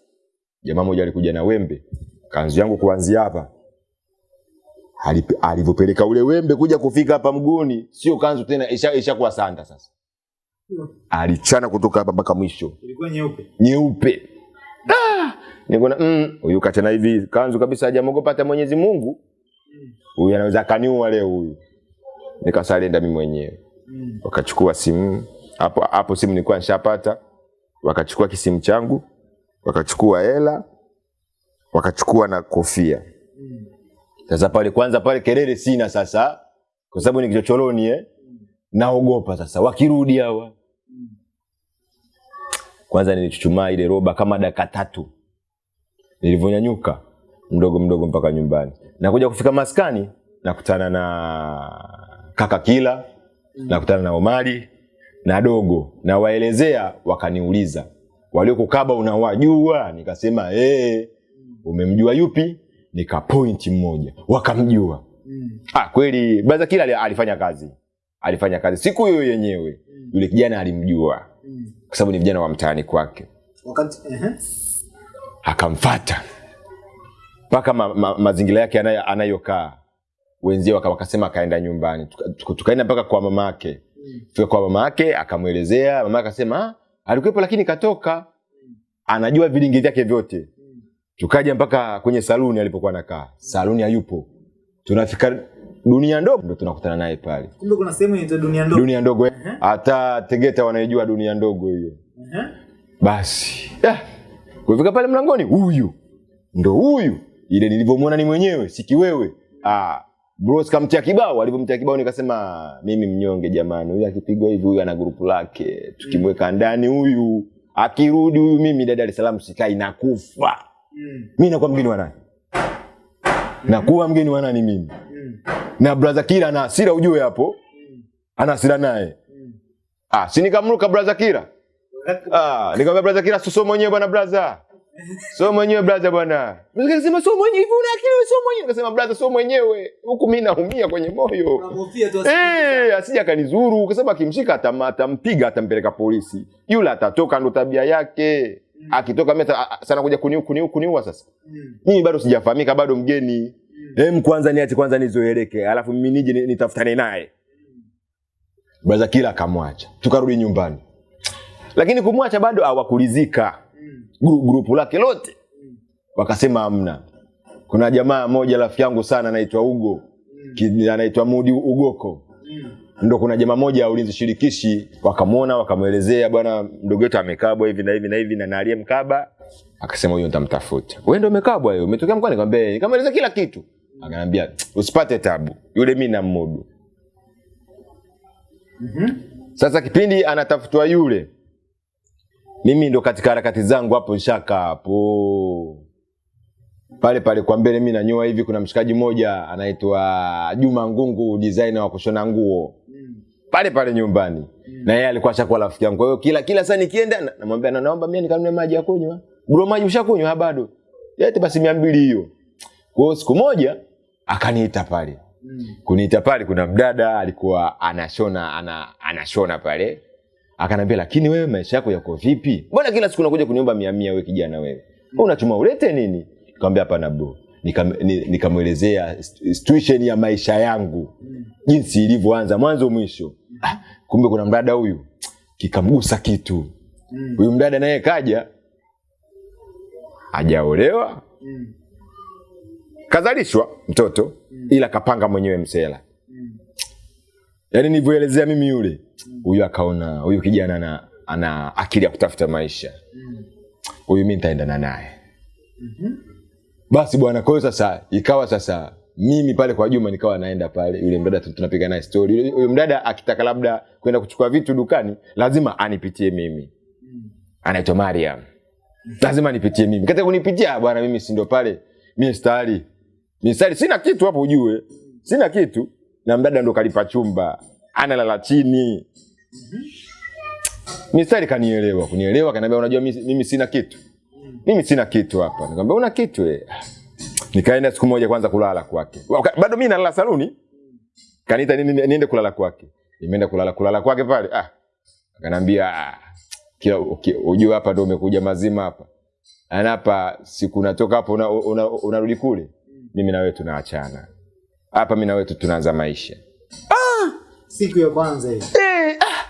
[SPEAKER 1] jamaa mmoja alikuja na wembe kanzu yangu kuanzia hapa. Alivyopeleka ule wembe kuja kufika hapa mguuni sio kanzu tena ishakuwa isha sanda sasa. Alichana kutoka hapa mpaka mwisho.
[SPEAKER 2] Ilikuwa nyeupe.
[SPEAKER 1] nyeupe. Ah! nikona mm, huyu kachana hivi kanzu kabisa hajamogopa hata mwenyezi mungu. Huyu anaweza akaniua leo huyu. Nikasalenda mi mwenyewe.
[SPEAKER 2] Mm.
[SPEAKER 1] wakachukua simu hapo hapo simu nilikuwa nishapata. Wakachukua kisimu changu wakachukua hela wakachukua na kofia. Sasa pale kwanza pale kelele sina sasa kwa sababu ni kichochoroni eh? naogopa sasa wakirudi hawa. Kwanza nilichuchumaa ile roba kama dakika tatu. Nilivyonyanyuka mdogo mdogo mpaka nyumbani. Nakuja kufika maskani nakutana na kaka kila nakutana na omari na dogo nawaelezea wakaniuliza waliokukaba unawajua. Nikasema hey, umemjua yupi? Nika point mmoja. Wakamjua.
[SPEAKER 2] Mm.
[SPEAKER 1] ah, kweli baza kila alifanya kazi. Alifanya kazi. Siku hiyo yenyewe yule kijana alimjua.
[SPEAKER 2] Mm.
[SPEAKER 1] kwa sababu ni vijana wa mtaani kwake.
[SPEAKER 2] Wakati ehe.
[SPEAKER 1] akamfata. Mpaka ma, ma, mazingira yake anayokaa. Wenzie waka- wakasema akaenda nyumbani. Tukaenda tuka, tuka mpaka kwa mama yake fika kwa mama yake akamwelezea. Mama akasema "Ah, alikuwepo lakini katoka. Anajua vilingi vyake vyote. Tukaja mpaka kwenye saluni alipokuwa nakaa saluni hayupo. Tunafika dunia ndogo ndo tunakutana naye pale.
[SPEAKER 2] Kumbe kuna sehemu inaitwa dunia ndogo.
[SPEAKER 1] dunia ndogo. Hata tegeta wanaijua dunia ndogo hiyo.
[SPEAKER 2] Ehe.
[SPEAKER 1] basi. Yeah. kufika pale mlangoni huyu. Ndo huyu. Ile nilivyomwona ni mwenyewe sikiwewe ah, bros kamtia kibao alivyomtia kibao nikasema mimi mnyonge jamani huyu akipigwa hivi huyu ana grupu lake tukimweka ndani huyu akirudi huyu mimi dada Dar es Salaam sikai nakufa
[SPEAKER 2] Mm.
[SPEAKER 1] mi nakuwa mgeni wa nani Mm. nakuwa mgeni wa nani mimi
[SPEAKER 2] Mm.
[SPEAKER 1] na brother Kira ana hasira ujue hapo Mm. ana hasira naye Mm. ah, si nikamruka brother
[SPEAKER 2] Kira.
[SPEAKER 1] Ah, nikamwambia brother Kira, susomo mwenyewe bwana braza. So mwenyewe brother bwana. Braza akasema so mwenyewe hivi una akili so mwenyewe. Nikasema brother so mwenyewe. Huku mimi naumia kwenye moyo.
[SPEAKER 2] Unahofia tu asije-
[SPEAKER 1] Eh, asije akanizuru sababu akimshika atam- atampiga atampeleka polisi. Yule atatoka ndo tabia yake. Akitoka mimi sana kuja kuniu kuniu kuniua sasa.
[SPEAKER 2] Mm.
[SPEAKER 1] Mimi bado sijafahamika bado mgeni. Hem kwanza niache kwanza nizoeleke, alafu mimi nije ni- nitafutane naye. Braza kila akamwacha. Tukarudi nyumbani. Lakini kumwacha bado hawakulizika
[SPEAKER 2] Mm.
[SPEAKER 1] gru- grupu lake lote. Wakasema amna kuna jamaa moja rafiki yangu sana anaitwa ugo. Anaitwa mudi ugoko. Ndo kuna jamaa moja ya ulinzi shirikishi. Wakamwona wakamwelezea bwana mdogo wetu amekabwa hivi na hivi na hivi na na aliyemkaba. Akasema huyo nitamtafuta. Wewe ndo umekabwa hiyo umetokea mkoani? Nikamwambia nikamweleza kila kitu. Akanambia usipate tabu. Yule mi nammudu. Sasa kipindi anatafutwa yule, mimi ndo katika harakati zangu hapo nshaka hapo pale pale kwa mbele, mimi nanyoa hivi. Kuna mshikaji mmoja anaitwa Juma Ngungu, designer wa kushona nguo pale pale nyumbani, na yeye alikuwa ashakuwa rafiki yangu. Kwa hiyo kila kila saa nikienda namwambia na naomba mimi nikanunue maji ya kunywa. Bro, maji ushakunywa? "Ah, bado. yeye basi 200 hiyo. Kwa hiyo siku moja akaniita pale kuniita pale, kuna mdada alikuwa anashona ana, anashona pale, akanambia lakini wewe maisha yako yako vipi? Mbona kila siku unakuja kuniomba mia mia? Wewe kijana wewe, Wewe unachuma ulete nini? Nikamwambia hapana bro, Nikam- ni- nikamwelezea st- situation ya maisha yangu jinsi ilivyoanza mwanzo mwisho. Ah, kumbe kuna mdada huyu kikamgusa kitu. Huyu mdada naye kaja hajaolewa kazalishwa mtoto ila kapanga mwenyewe msela yaani nilivyoelezea mimi yule huyu akaona huyu kijana ana, ana akili ya kutafuta maisha. Huyu mi nitaendana naye. Mm-hmm. basi bwana kwa hiyo sasa ikawa sasa mimi pale kwa juma nikawa naenda pale yule mdada tunapiga naye story. Huyu mdada akitaka labda kwenda kuchukua vitu dukani lazima anipitie mimi. Anaitwa mariam. Lazima nipitie mimi. Katika kunipitia bwana mimi si ndo pale. Mi stari mi stari sina kitu hapo ujue. Sina kitu. Na mdada ndo kalipa chumba analala chini. Mistari kanielewa kunielewa kaniambia unajua mimi, sina kitu. Mimi sina kitu hapa. Nikamwambia una kitu eh nikaenda siku moja kwanza kulala kwake. Bado mimi nalala saluni. Kaniita nini ni- niende kulala kwake. Nimeenda kulala kulala kwake pale. Ah akanambia ah, kila uki- ujue hapa ndio umekuja mazima hapa. Ana hapa siku natoka hapo unarudi una, una unarudi kule. Mimi na wewe tunaachana. Hapa mimi na wewe tunaanza maisha
[SPEAKER 2] siku ya kwanza hiyo.
[SPEAKER 1] Eh, ah,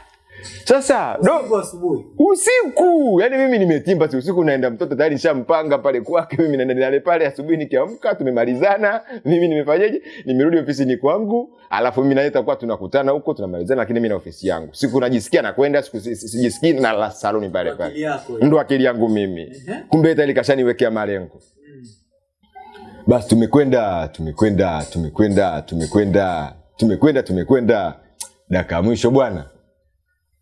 [SPEAKER 1] sasa do,
[SPEAKER 2] asubuhi.
[SPEAKER 1] Usiku! Yani mimi nimetimba si usiku naenda mtoto tayari nishampanga pale kwake mimi naenda nale pale asubuhi nikiamka tumemalizana. Mimi nimefanyaje? Nimerudi ofisini kwangu alafu mimi naye takuwa tunakutana huko tunamalizana lakini mimi na ofisi yangu. Siku najisikia nakwenda siku si- si- sijisikii na la saloni pale pale. Ndio akili yangu mimi. Kumbe hata likashaniwekea malengo. Basi tumekwenda tumekwenda tumekwenda tumekwenda tumekwenda tumekwenda dakika ya mwisho bwana.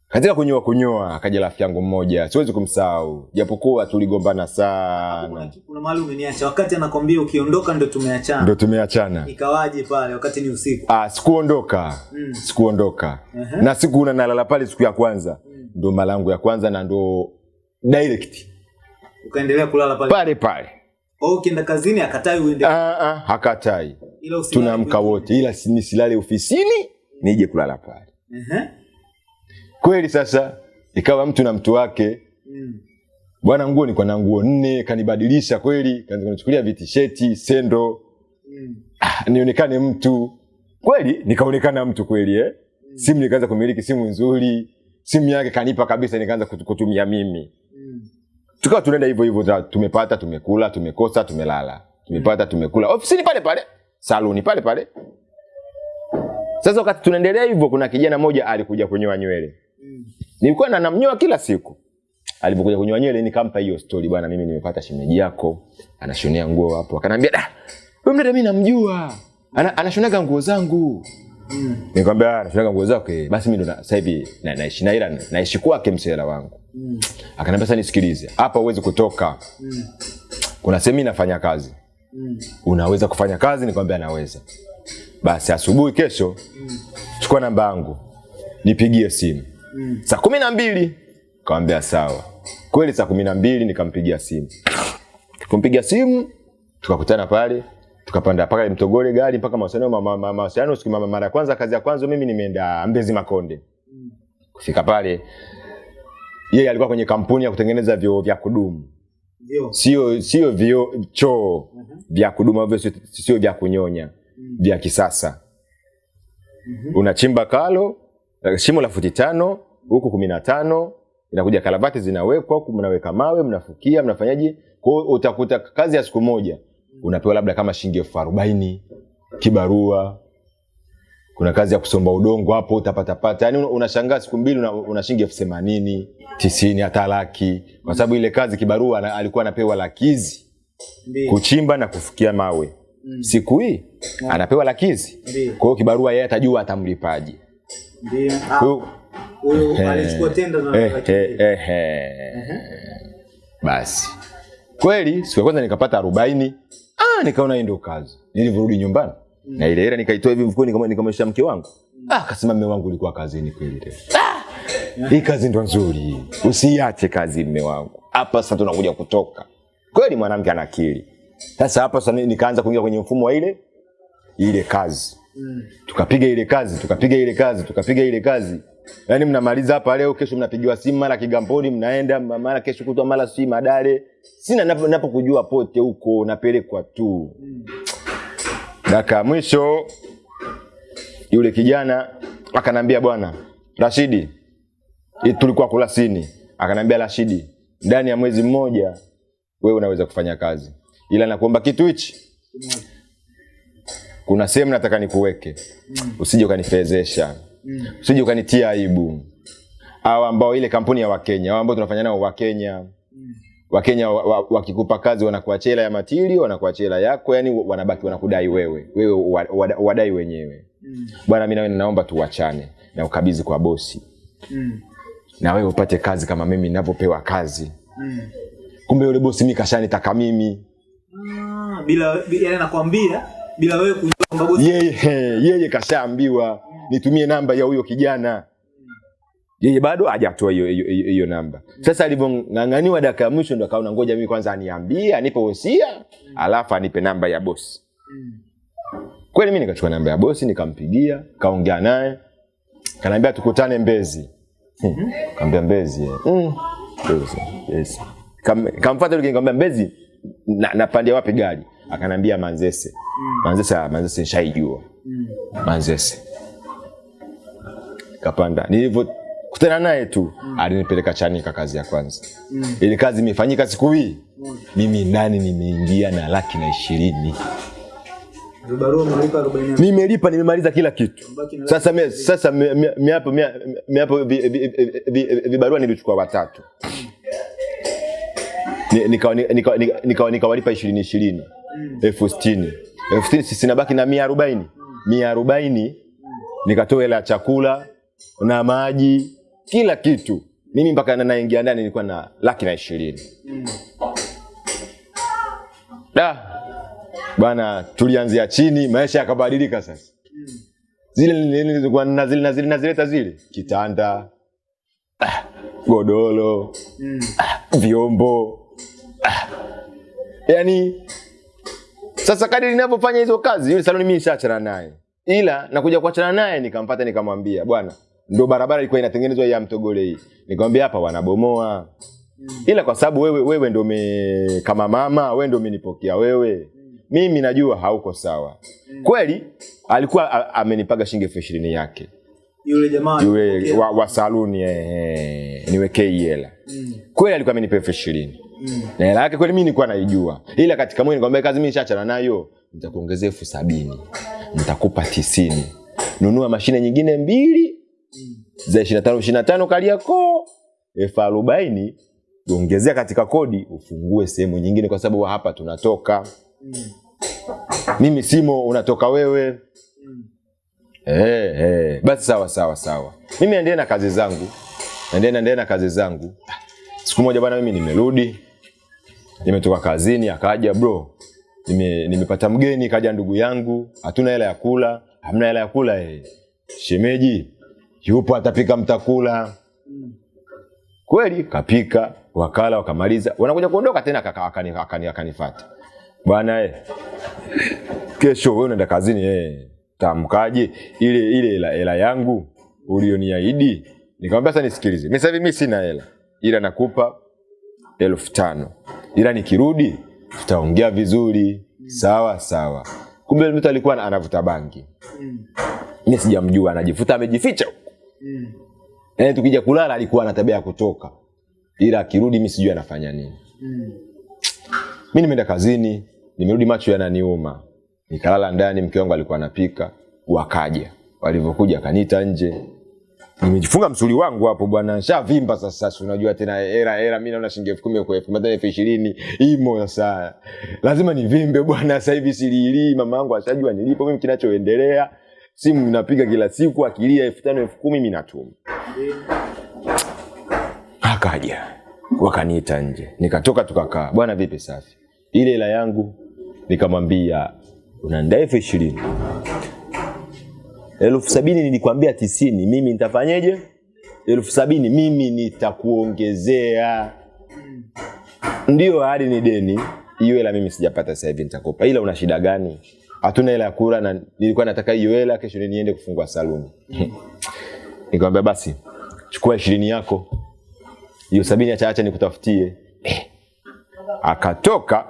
[SPEAKER 1] Katika kunyoa kunyoa akaja rafiki yangu mmoja siwezi kumsahau. Japokuwa tuligombana sana.
[SPEAKER 2] Kuna mahali umeniacha wakati anakwambia ukiondoka ndo tumeachana.
[SPEAKER 1] Ndo tumeachana.
[SPEAKER 2] Ikawaje pale? Wakati ni usiku.
[SPEAKER 1] Ah, sikuondoka.
[SPEAKER 2] Mm.
[SPEAKER 1] sikuondoka.
[SPEAKER 2] Uh-huh.
[SPEAKER 1] na siku nalala pale siku ya kwanza. Mm. ndo malangu ya kwanza na ndo direct.
[SPEAKER 2] Ukaendelea kulala pale?
[SPEAKER 1] Pale pale.
[SPEAKER 2] Kwa hiyo ukienda kazini akatai uende.
[SPEAKER 1] Ah, ah, hakatai. Tunaamka wote. Ila ni silale ofisini nije kulala pale
[SPEAKER 2] Ehe.
[SPEAKER 1] kweli sasa ikawa mtu na mtu wake
[SPEAKER 2] Mm.
[SPEAKER 1] bwana nguo nilikuwa na nguo nne kanibadilisha kweli kaanza kunichukulia vitisheti sendo
[SPEAKER 2] Mm.
[SPEAKER 1] ah, nionekane mtu kweli nikaonekana mtu kweli eh? simu nikaanza kumiliki simu nzuri simu yake kanipa kabisa nikaanza kutumia mimi
[SPEAKER 2] Mm.
[SPEAKER 1] tukawa tunaenda hivyo hivyo tumepata tumekula tumekosa tumelala tumepata tumekula ofisini pale pale saluni pale pale sasa wakati tunaendelea hivyo kuna kijana mmoja alikuja kunyoa nywele nilikuwa na namnyoa kila siku alipokuja kunyoa nywele nikampa hiyo story bwana mimi nimepata shemeji yako anashonea nguo hapo akanambia da wewe mdada mimi namjua Ana, anashonaga nguo zangu
[SPEAKER 2] Mm.
[SPEAKER 1] nikamwambia "Ah, anashonaga nguo zako, okay. basi mimi ndo na- sasa hivi na- naishi na ila naishi kwake msela wangu
[SPEAKER 2] Mm.
[SPEAKER 1] akanambia sasa nisikilize hapa huwezi kutoka
[SPEAKER 2] Mm.
[SPEAKER 1] kuna sehemu mimi nafanya kazi
[SPEAKER 2] Mm.
[SPEAKER 1] unaweza kufanya kazi nikamwambia naweza basi asubuhi kesho mm. chukua namba yangu nipigie simu.
[SPEAKER 2] Mm.
[SPEAKER 1] saa kumi na mbili kawambia sawa. Kweli saa kumi na mbili nikampigia simu. Kumpigia simu tukakutana pale tukapanda mpaka mtogole gari mpaka mawasiliano ma- ma- ma- mawasiliano siku mara ya kwanza kazi ya kwanza mimi nimeenda mbezi makonde. Kufika pale yeye alikuwa kwenye kampuni ya kutengeneza vyoo vya kudumu. Sio sio vyo choo vya kudumu sio vya kunyonya vya kisasa. Unachimba kalo eh, shimo la futi tano huku kumi na tano inakuja kalavati zinawekwa huku mnaweka mawe mnafukia mnafanyaje? Kwa utakuta kazi ya siku moja unapewa labda kama shilingi elfu arobaini kibarua. Kuna kazi ya kusomba udongo hapo utapatapata yani unashangaa siku mbili una, una shilingi elfu themanini tisini hata laki. Kwa sababu ile kazi kibarua alikuwa anapewa lakizi. Kuchimba na kufukia mawe
[SPEAKER 2] Mm.
[SPEAKER 1] siku hii anapewa lakizi. Kwa hiyo kibarua yeye atajua atamlipaje.
[SPEAKER 2] Ndio. Ah, Huyo
[SPEAKER 1] Eh,
[SPEAKER 2] alichukua tenda na
[SPEAKER 1] eh, eh, eh. basi. Kweli siku ya kwanza nikapata arobaini. Ah, nikaona hii ndio kazi. Nilivyorudi nyumbani. Mm. na ile hela nikaitoa hivi mfukoni kama mke wangu. Mm. ah, akasema mme wangu ulikuwa kazini kweli leo ah, hii kazi ndo nzuri. Usiache kazi mme wangu. Hapa sasa tunakuja kutoka. Kweli mwanamke ana akili sasa hapa sasa nikaanza kuingia kwenye mfumo wa ile ile kazi.
[SPEAKER 2] Mm.
[SPEAKER 1] tukapiga ile kazi tukapiga ile kazi tukapiga ile kazi. Yaani mnamaliza hapa leo kesho mnapigiwa simu mara kigamboni mnaenda ma- mara kesho kutwa mara si madare sina ninapokujua napo pote huko napelekwa tu. Daka ya mwisho yule kijana akanambia bwana rashidi tulikuwa kulasini akanambia rashidi ndani ya mwezi mmoja wewe unaweza kufanya kazi ila nakuomba kitu hichi. Kuna sehemu nataka nikuweke. Usije ukanifezesha. Usije ukanitia aibu. Au ambao ile kampuni ya wakenya au ambao tunafanya nao wakenya. Wakenya wakikupa wa- wa- kazi wanakuachia hela ya matili wanakuachia hela yako yani wanabaki wanakudai wewe. Wewe wa- wa- wadai wenyewe. Bwana mi nawe naomba tuwachane na ukabidhi kwa bosi.
[SPEAKER 2] Mm.
[SPEAKER 1] na wewe upate kazi kama mimi ninavyopewa kazi.
[SPEAKER 2] Mm.
[SPEAKER 1] kumbe yule bosi mi kashanitaka mimi
[SPEAKER 2] Ah, bila yani bila wewe kujua kwamba bosi
[SPEAKER 1] yeye yeye kashaambiwa nitumie namba ya huyo kijana. Yeye bado hajatoa hiyo namba. Sasa alivyong'ang'aniwa dakika ya mwisho ndo akaona ngoja mimi kwanza aniambie anipe wosia alafu anipe namba ya bosi.
[SPEAKER 2] Mm.
[SPEAKER 1] kweli mi nikachukua namba ya bosi nikampigia kaongea naye. Kanaambia tukutane mbezi. Hmm, kaambia mbezi mm. Mbezi, yes. Kam, kamfata yule mbezi na, napandia wapi gari akanambia manzese manzese ah, manzese nishaijua
[SPEAKER 2] Mm.
[SPEAKER 1] manzese kapanda nilivyo kutana naye tu mm. alinipeleka chanika kazi ya kwanza
[SPEAKER 2] Mm.
[SPEAKER 1] ili kazi imefanyika siku hii mm. mimi ndani nimeingia na laki na ishirini
[SPEAKER 2] Vibarua umelipa 40.
[SPEAKER 1] nimelipa nimemaliza kila kitu sasa mia- sasa mi- mi- miapo mia- miapo vi- vi- vi- vi- vibarua nilichukua watatu Ni- nikawa- nika- nika- nika- nikawalipa ishirini ishirini elfu sitini elfu sitini sisi nabaki na mia arobaini mia arobaini nikatoa hela ya chakula na maji kila kitu mimi mpaka naingia ndani nilikuwa na laki na ishirini
[SPEAKER 2] Mm.
[SPEAKER 1] da bwana tulianzia chini maisha yakabadilika sasa zile nilizokuwa nazile- nazile- nazileta zile kitanda ah, godoro
[SPEAKER 2] Mm.
[SPEAKER 1] ah, vyombo. Yani sasa kadi ninavyofanya hizo kazi yule saloni mimi nishaachana naye. Ila nakuja kuachana naye nikampata nikamwambia bwana ndo barabara ilikuwa inatengenezwa ya mtogole hii. Nikamwambia hapa wanabomoa. Ila kwa sababu wewe wewe ndo me, kama mama wewe ndo umenipokea wewe. Mimi najua hauko sawa. Kweli alikuwa amenipaga shilingi elfu ishirini yake.
[SPEAKER 2] Yule jamaa
[SPEAKER 1] yule wa, wa saluni eh, niwekee hela
[SPEAKER 2] Mm.
[SPEAKER 1] kweli alikuwa amenipa elfu ishirini
[SPEAKER 2] Mm.
[SPEAKER 1] na hela yake kweli mimi nilikuwa naijua. Ila katika mwili nikamwambia kazi mimi nishachana nayo nitakuongezea elfu sabini nitakupa tisini. Nunua mashine nyingine mbili za tano ishiri na tano kaliako elfu arobaini ongezea katika kodi ufungue sehemu nyingine kwa sababu hapa tunatoka.
[SPEAKER 2] Mm.
[SPEAKER 1] mimi simo unatoka wewe.
[SPEAKER 2] Mm.
[SPEAKER 1] Eh, eh, basi sawa sawa sawa. Mimi naendelea na kazi zangu. Naendelea naendelea na kazi zangu siku moja bwana mimi nimerudi nimetoka kazini akaja bro nime, nimepata mgeni kaja ndugu yangu hatuna hela ya kula hamna hela ya kula eh. shemeji yupo atapika mtakula. Kweli kapika wakala wakamaliza. Wanakuja kuondoka tena kaka akani- akani- akanifuata. bwana eh, kesho wewe unaenda kazini eh, tamkaje ile ile hela yangu ulioniahidi. Nikamwambia sasa nisikilize. Mimi sasa hivi mimi sina hela ila nakupa elfu tano. Ila nikirudi tutaongea vizuri. Sawa sawa. Kumbe mtu alikuwa anavuta bangi.
[SPEAKER 2] Mm.
[SPEAKER 1] mi sijamjua anajifuta amejificha huko.
[SPEAKER 2] Mm.
[SPEAKER 1] yaani tukija kulala alikuwa na tabia ya kutoka. Ila akirudi mi sijui anafanya nini.
[SPEAKER 2] Mm.
[SPEAKER 1] mi nimeenda kazini nimerudi macho yananiuma. Nikalala ndani mke wangu alikuwa anapika. Wakaja. Walivyokuja akaniita nje nimejifunga msuli wangu hapo bwana. Shavimba sasa si unajua tena era era mimi naona shilingi elfu kumi elfu matano elfu ishirini imo sasa. Lazima nivimbe bwana sasa hivi siliilii mama yangu ashajua nilipo mimi kinachoendelea. Simu inapiga kila siku, akilia elfu tano elfu kumi mimi natuma. Akaja wakaniita nje, nikatoka tukakaa, bwana vipi safi, ile hela yangu nikamwambia unaandaa elfu ishirini elfu sabini nilikwambia tisini, mimi nitafanyeje? elfu sabini mimi nitakuongezea. Ndio hadi ni deni, hiyo hela mimi sijapata sasa hivi, nitakupa. Ila una shida gani? Hatuna hela ya kula na nilikuwa nataka hiyo hela kesho niende kufungua saluni. Nikamwambia basi chukua ishirini yako, hiyo sabini achaacha acha nikutafutie. Akatoka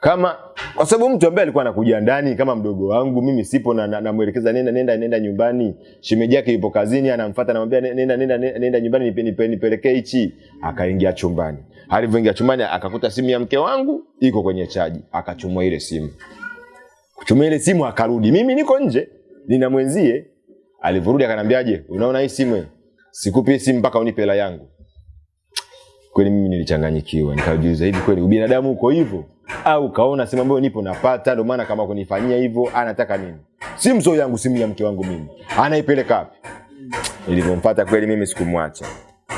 [SPEAKER 1] kama kwa sababu mtu ambaye alikuwa anakuja ndani kama mdogo wangu mimi sipo na na- namwelekeza nenda nenda nenda nyumbani. Shemeji yake yupo kazini anamfuata anamwambia nenda nenda, nenda nyumbani nipe, nipe, nipelekee hichi. Akaingia chumbani. Alivyoingia chumbani akakuta simu ya mke wangu iko kwenye chaji. Akachumua ile simu. Kuchumua ile simu akarudi. Mimi niko nje nina mwenzie. Alivyorudi akanambiaje unaona hii simu? Sikupi simu mpaka unipe hela yangu kweli mimi nilichanganyikiwa nikajiuliza hivi kweli ubinadamu uko hivyo. Au kaona sehemu ambayo nipo napata ndio maana kama kunifanyia hivyo anataka nini? Si mzoo yangu simu ya mke wangu mimi. Anaipeleka wapi? Nilivyompata kweli mimi sikumwacha.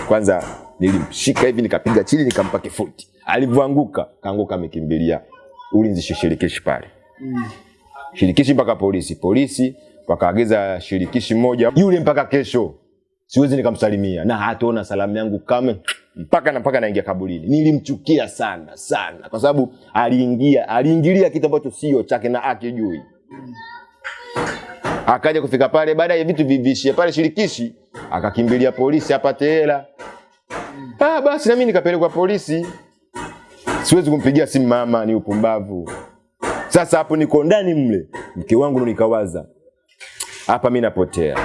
[SPEAKER 1] Kwanza nilimshika hivi nikapiga chini nikampa kifuti. Alivyoanguka kaanguka amekimbilia ulinzi shirikishi pale. Shirikishi mpaka polisi polisi wakaagiza shirikishi mmoja yule mpaka kesho siwezi nikamsalimia. Na hataona salamu yangu kame mpaka na mpaka naingia kaburini. Nilimchukia sana sana. Kwa sababu aliingia aliingilia kitu ambacho sio chake na akijui akaja kufika pale baada ya vitu vivishie pale shirikishi akakimbilia polisi apate hela. Ah, basi na mimi nikapelekwa polisi. Siwezi kumpigia simu mama ni upumbavu. Sasa hapo niko ndani mle. Mke wangu ndo nikawaza. Hapa mimi napotea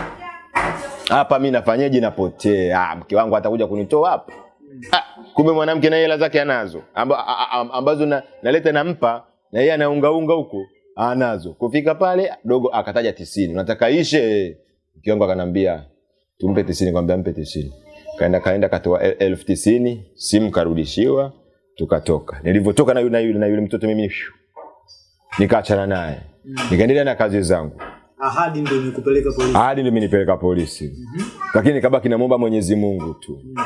[SPEAKER 1] hapa mimi nafanyaje? Napotea. Ah, mke wangu atakuja kunitoa hapa ah, kumbe mwanamke na hela zake anazo. Amba, ambazo na, naleta nampa na yeye anaungaunga huko anazo. Kufika pale dogo akataja tisini. Unataka ishe? Mke wangu akanambia tumpe tisini. Kwambia mpe tisini. Kaenda kaenda katoa el- elfu tisini. Simu karudishiwa tukatoka. Nilivyotoka na yule, na yule, na yule mtoto mimi nikaachana naye. Nikaendelea na kazi zangu
[SPEAKER 2] ahadi ndio nikupeleka polisi.
[SPEAKER 1] Ahadi ndio imenipeleka polisi. Mm -hmm. lakini nikabaki namwomba mwenyezi mungu tu. Mm.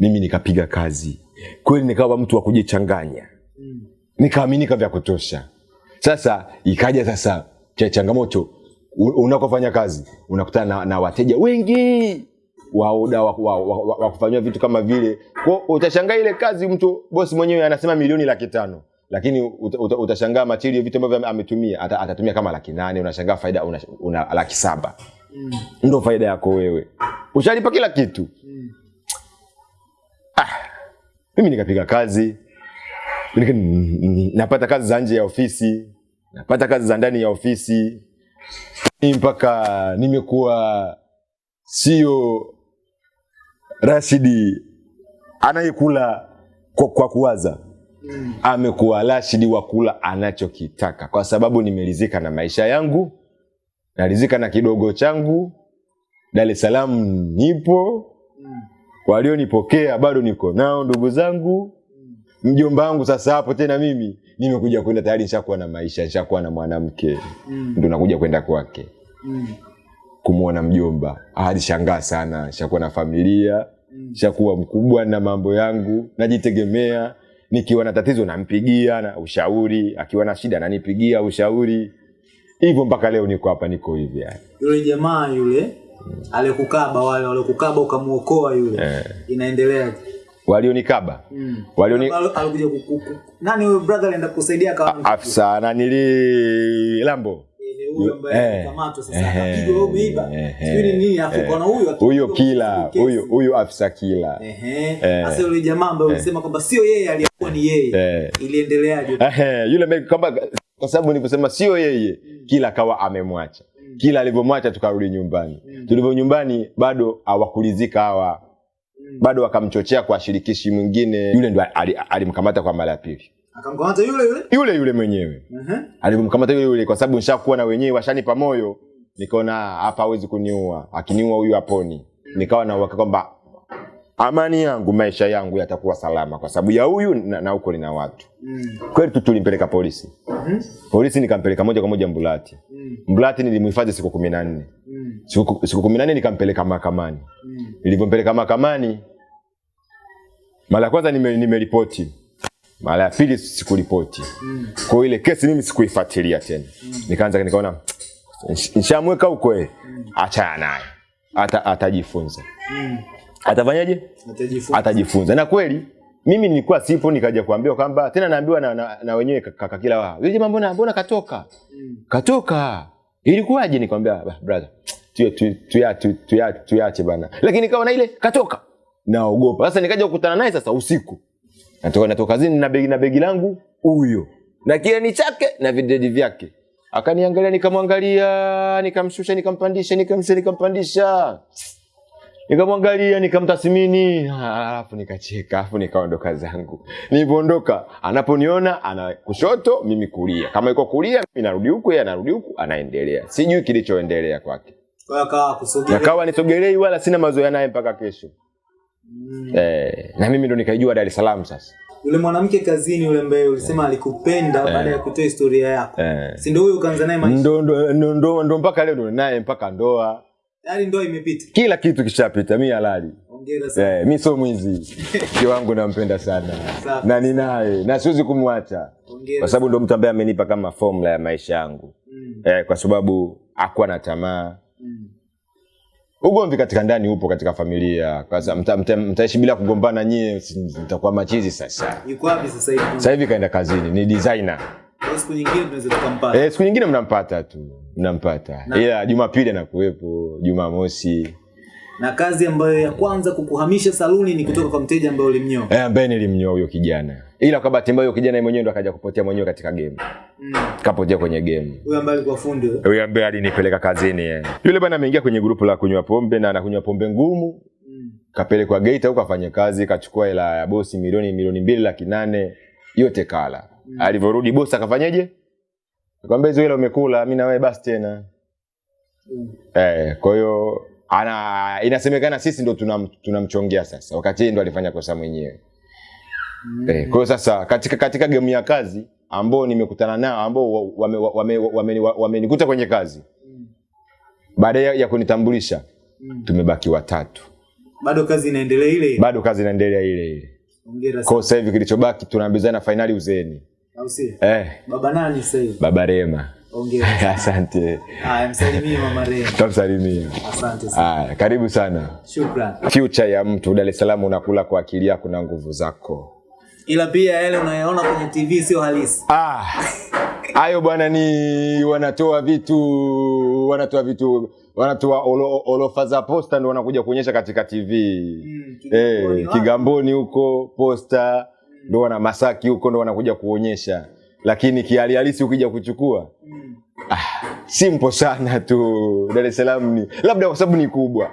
[SPEAKER 1] mimi nikapiga kazi. Kweli nikawa mtu wa kujichanganya Mm. nikaaminika vya kutosha. Sasa ikaja sasa cha changamoto. Unakofanya kazi unakutana na, na wateja wengi waoda wa, wa, wa, wa, wa kufanywa vitu kama vile. Kwa utashangaa ile kazi mtu bosi mwenyewe anasema milioni laki tano lakini uta, uta, utashangaa material vitu ambavyo ametumia ata, atatumia kama laki nane unashangaa faida una, una laki saba. Mm. ndo faida yako wewe. Ushalipa kila kitu. Mm. ah, mimi nikapiga kazi. Nika- napata kazi za nje ya ofisi. Napata kazi za ndani ya ofisi. Mpaka nimekuwa sio rashidi anayekula kwa, kwa kuwaza amekuwa rashidi wa kula anachokitaka kwa sababu nimeridhika na maisha yangu naridhika na kidogo changu. Dar es salaam nipo. Walionipokea bado niko nao ndugu zangu. Mjomba wangu sasa hapo tena mimi. Nimekuja kwenda tayari nishakuwa na maisha nishakuwa na mwanamke. Mm. ndo nakuja kwenda kwake. Mm. kumwona mjomba. Alishangaa sana. Shakuwa na familia. Shakuwa mkubwa na mambo yangu. Najitegemea nikiwa na tatizo nampigia na ushauri akiwa na shida nanipigia ushauri. Hivyo mpaka leo niko hapa niko hivi yani.
[SPEAKER 2] yule jamaa yule alikukaba wale walikukaba ukamuokoa yule inaendeleaje?
[SPEAKER 1] Walionikaba.
[SPEAKER 2] Mm.
[SPEAKER 1] walioni
[SPEAKER 2] alikuja kukuku nani huyo brother alienda kusaidia akawa
[SPEAKER 1] afisa nanili lambo.
[SPEAKER 2] Ni huyo ambaye sasa akapigwa wewe umeiba. sijui nini afu huyo
[SPEAKER 1] huyo kila
[SPEAKER 2] huyu
[SPEAKER 1] huyo huyo afisa kila.
[SPEAKER 2] Sasa yule jamaa ambaye ulisema kwamba sio yeye aliyekuwa ni yeye iliendeleaje?
[SPEAKER 1] Yule me- kwa sababu nilivyosema sio yeye kila akawa amemwacha. Kila alivyomwacha tukarudi nyumbani. Tulivyo nyumbani bado hawakulizika hawa. Bado wakamchochea kwa shirikishi mwingine. Yule ndo ali- alimkamata kwa mara ya pili
[SPEAKER 2] akamkamata yule yule
[SPEAKER 1] yule yule mwenyewe
[SPEAKER 2] uh-huh.
[SPEAKER 1] alimkamata yule yule kwa sababu nishakuwa na wenyewe washanipa moyo nikaona hapa hawezi kuniua akiniua huyu haponi nikawa na uhakika kwamba amani yangu maisha yangu yatakuwa salama kwa sababu ya huyu na, na huko nina watu
[SPEAKER 2] Mm.
[SPEAKER 1] kweli tu tulimpeleka polisi
[SPEAKER 2] Mhm.
[SPEAKER 1] polisi nikampeleka moja kwa moja mbulati
[SPEAKER 2] Mm.
[SPEAKER 1] mbulati nilimhifadhi siku kumi na nne
[SPEAKER 2] Mm.
[SPEAKER 1] siku siku kumi na nne nikampeleka mahakamani.
[SPEAKER 2] Mm.
[SPEAKER 1] Nilivyompeleka mahakamani, mara ya kwanza nime- nimeripoti, mara ya pili sikuripoti.
[SPEAKER 2] Mm.
[SPEAKER 1] Kwa ile kesi mimi sikuifuatilia tena. Mm. Nikaanza nikaona nishamweka huko eh, achana naye, ata atajifunza.
[SPEAKER 2] Mm.
[SPEAKER 1] Atafanyaje?
[SPEAKER 2] Atajifunza.
[SPEAKER 1] Atajifunza. Na kweli mimi nilikuwa sipo, nikaja kuambiwa kwamba tena naambiwa na, na, na wenyewe kaka kila wao, yule jamaa mbona mbona katoka
[SPEAKER 2] Mm.
[SPEAKER 1] katoka ilikuwaje? Nikamwambia "Bah, brother, tuya- tu- tuya- tu- tuya- tuyache bana, lakini kawa na ile katoka, naogopa sasa. Nikaja kukutana naye sasa usiku, natoka natoka kazini na begi na begi langu huyo na kiani chake na videdi vyake, akaniangalia, nikamwangalia, nikamshusha, nikampandisha, nikamshusha, nikampandisha nikamwangalia nikamtathmini, alafu nikacheka, alafu nikaondoka zangu. Nilipoondoka, anaponiona ana kushoto, mimi kulia. Kama iko kulia, mimi narudi huku, yeye anarudi huku, anaendelea. Sijui kilichoendelea kwake,
[SPEAKER 2] Kwa hiyo akawa
[SPEAKER 1] nisogelei wala sina mazoea naye mpaka kesho.
[SPEAKER 2] Mm.
[SPEAKER 1] Eh, na mimi ndo nikaijua Dar es Salaam sasa.
[SPEAKER 2] Yule mwanamke kazini yule mbaye ulisema alikupenda baada ya kutoa historia yako.
[SPEAKER 1] yeah.
[SPEAKER 2] Si ndio huyo ukaanza naye maisha?
[SPEAKER 1] Ndo, ndo, ndo, ndo, ndo mpaka leo ndo naye mpaka ndoa,
[SPEAKER 2] Tayari ndoa imepita.
[SPEAKER 1] kila kitu kishapita, mi halali
[SPEAKER 2] Hongera sana.
[SPEAKER 1] Eh, mi sio mwizi. Mke wangu nampenda sana
[SPEAKER 2] Safi.
[SPEAKER 1] na ninaye na siwezi kumwacha kwa sababu ndo mtu ambaye amenipa kama formula ya maisha yangu
[SPEAKER 2] Mm.
[SPEAKER 1] eh, kwa sababu hakuwa na tamaa. Ugomvi katika ndani upo katika familia, kwa sababu mta, mta, mtaishi bila kugombana nyie, mtakuwa machizi. Sasa
[SPEAKER 2] Yuko wapi sasa hivi?
[SPEAKER 1] sasa hivi kaenda kazini, ni designer.
[SPEAKER 2] Siku nyingine tunaweza tukampata.
[SPEAKER 1] Eh, siku nyingine mnampata tu, mnampata
[SPEAKER 2] Na-
[SPEAKER 1] ila Jumapili anakuwepo, Jumamosi
[SPEAKER 2] Na kazi ambayo ya kwanza kukuhamisha saluni ni kutoka kwa mteja ambaye ulimnyoa.
[SPEAKER 1] eh, ambaye nilimnyoa huyo kijana, ila kwa bahati mbaya huyo kijana mwenyewe ndo akaja kupotea mwenyewe katika game,
[SPEAKER 2] Mm.
[SPEAKER 1] kapotea kwenye game.
[SPEAKER 2] Huyo ambaye alikuwa fundi.
[SPEAKER 1] Huyo ambaye alinipeleka kazini yeye. Yule bwana ameingia kwenye grupu la kunywa pombe na anakunywa pombe ngumu,
[SPEAKER 2] Mm.
[SPEAKER 1] kapelekwa Geita huko afanye kazi, kachukua hela ya bosi milioni milioni mbili laki nane yote kala.
[SPEAKER 2] Mm.
[SPEAKER 1] Alivyorudi bosi akafanyaje? Akamwambia hizo hela umekula, mimi na wewe basi tena.
[SPEAKER 2] Mm.
[SPEAKER 1] Eh, kwa hiyo ana inasemekana sisi ndo tunam- tunamchongea sasa, wakati ndo alifanya kosa mwenyewe.
[SPEAKER 2] Mm.
[SPEAKER 1] Eh, kwa hiyo sasa katika katika game ya kazi ambao nimekutana nao ambao wamenikuta wame, wame, wame, wame kwenye kazi
[SPEAKER 2] Mm.
[SPEAKER 1] baada ya, ya kunitambulisha
[SPEAKER 2] Mm.
[SPEAKER 1] tumebaki watatu,
[SPEAKER 2] Bado kazi inaendelea ile ile.
[SPEAKER 1] bado kazi inaendelea ile ile. Kwa sasa hivi kilichobaki tunaambizana fainali uzeeni.
[SPEAKER 2] Au?
[SPEAKER 1] Eh,
[SPEAKER 2] Baba nani sasa hivi?
[SPEAKER 1] baba Rema.
[SPEAKER 2] Ongea.
[SPEAKER 1] Asante,
[SPEAKER 2] Haya, msalimie mama Rema.
[SPEAKER 1] tamsalimia.
[SPEAKER 2] Asante sana.
[SPEAKER 1] Haya, karibu sana.
[SPEAKER 2] Shukrani.
[SPEAKER 1] Future ya mtu Dar es Salaam unakula kwa akili yako na nguvu zako.
[SPEAKER 2] Ila pia yale unayoona kwenye TV sio halisi.
[SPEAKER 1] Ah, hayo bwana ni wanatoa vitu wanatoa vitu wanatoa olo- olofa za posta ndio wanakuja kuonyesha katika TV.
[SPEAKER 2] Mm, Kigamboni
[SPEAKER 1] Eh,
[SPEAKER 2] hey,
[SPEAKER 1] Kigamboni huko posta ndo wana Masaki huko ndio wanakuja kuonyesha, lakini kihali halisi ukija kuchukua
[SPEAKER 2] Mm.
[SPEAKER 1] ah, simple sana tu. Dar es Salaam ni labda kwa sababu ni kubwa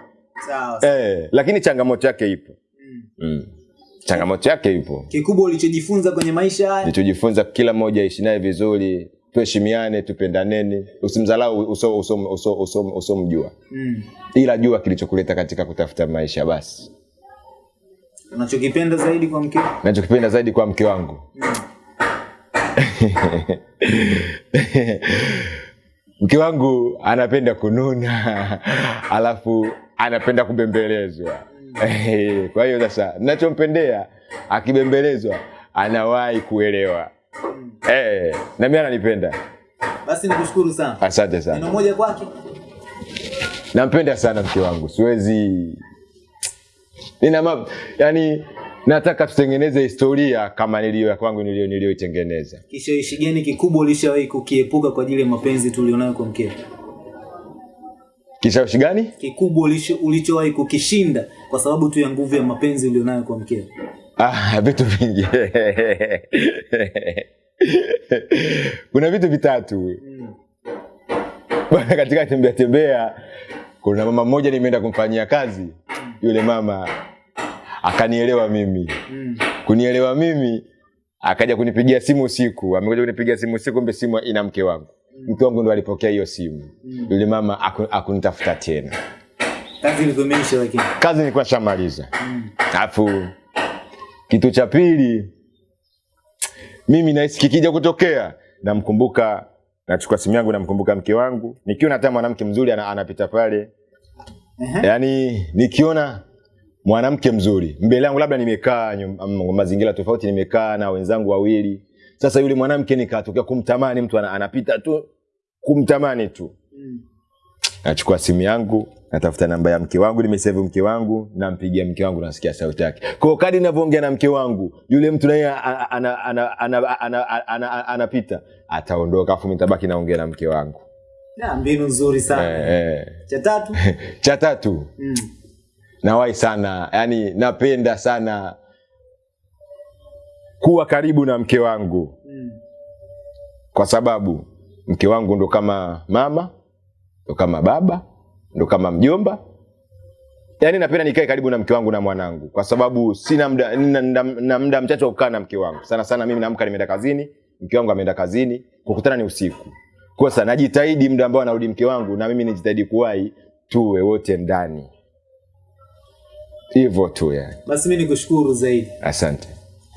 [SPEAKER 2] Sawa. sawa.
[SPEAKER 1] eh, lakini changamoto yake ipo
[SPEAKER 2] Mm.
[SPEAKER 1] mm. Changamoto yake ipo.
[SPEAKER 2] Kikubwa ulichojifunza kwenye maisha haya
[SPEAKER 1] Nilichojifunza kila mmoja aishi naye vizuri, tuheshimiane, tupendaneni, usimdhalau uso uso uso uso usomjua,
[SPEAKER 2] mm.
[SPEAKER 1] ila jua kilichokuleta katika kutafuta maisha. Basi
[SPEAKER 2] unachokipenda zaidi kwa mkeo
[SPEAKER 1] Ninachokipenda zaidi kwa mke wangu mm. mke wangu anapenda kununa alafu anapenda kubembelezwa kwa hiyo sasa ninachompendea akibembelezwa anawahi kuelewa. Eh, na mimi ananipenda.
[SPEAKER 2] Basi nikushukuru sana.
[SPEAKER 1] Asante sana.
[SPEAKER 2] Neno moja kwake?
[SPEAKER 1] Nampenda sana mke wangu. Siwezi. Nina ma... yani nataka tutengeneze historia kama niliyo ya kwangu niliyo niliyoitengeneza.
[SPEAKER 2] Kishawishi gani kikubwa ulishawahi kukiepuka kwa ajili ya mapenzi tulionayo kwa mkeo
[SPEAKER 1] kishawishi gani?
[SPEAKER 2] Kikubwa ulicho- ulichowahi kukishinda kwa sababu tu ya nguvu ya mapenzi ulionayo kwa mkeo
[SPEAKER 1] ah, vitu vingi. Kuna vitu vitatu.
[SPEAKER 2] Mm.
[SPEAKER 1] bwana katika tembea tembea kuna mama mmoja nimeenda kumfanyia kazi. Yule mama akanielewa mimi.
[SPEAKER 2] Mm.
[SPEAKER 1] kunielewa mimi akaja kunipigia simu usiku. Amekuja kunipigia simu usiku kumbe simu ina mke wangu mke wangu ndo alipokea hiyo simu.
[SPEAKER 2] Mm.
[SPEAKER 1] yule mama aku- akunitafuta tena.
[SPEAKER 2] Kazi lakini.
[SPEAKER 1] Kazi nilikuwa shamaliza
[SPEAKER 2] mm.
[SPEAKER 1] alafu kitu cha pili mimi nahisi kikija kutokea namkumbuka nachukua simu yangu namkumbuka mke wangu. Nikiona hata mwanamke mzuri ana, anapita pale. Yaani nikiona mwanamke mzuri mbele yangu labda nimekaa mazingira tofauti nimekaa na wenzangu wawili sasa yule mwanamke nikatokea kumtamani mtu anapita tu kumtamani tu. Nachukua simu yangu natafuta namba ya mke wangu nimesave mke wangu nampigia mke wangu nasikia sauti yake. Kwao kadi ninavyoongea na mke wangu yule mtu naye anapita ataondoka afu mitabaki naongea na mke wangu.
[SPEAKER 2] Na, mbinu nzuri sana.
[SPEAKER 1] Eh, eh.
[SPEAKER 2] cha tatu?
[SPEAKER 1] Cha tatu.
[SPEAKER 2] Mm.
[SPEAKER 1] nawahi sana yani napenda sana kuwa karibu na mke wangu.
[SPEAKER 2] Mm.
[SPEAKER 1] kwa sababu mke wangu ndo kama mama ndo kama baba ndo kama mjomba. Yaani napenda nikae karibu na mke wangu na mwanangu. Kwa sababu sina mda, na, na, na mda mchache wa kukaa na mke wangu. Sana sana mimi naamka nimeenda kazini mke wangu ameenda kazini kukutana ni usiku. Kwa sasa najitahidi mda ambao anarudi mke wangu na mimi nijitahidi kuwai tuwe wote ndani. Hivyo tu yani.
[SPEAKER 2] Basi mi nikushukuru zaidi.
[SPEAKER 1] Asante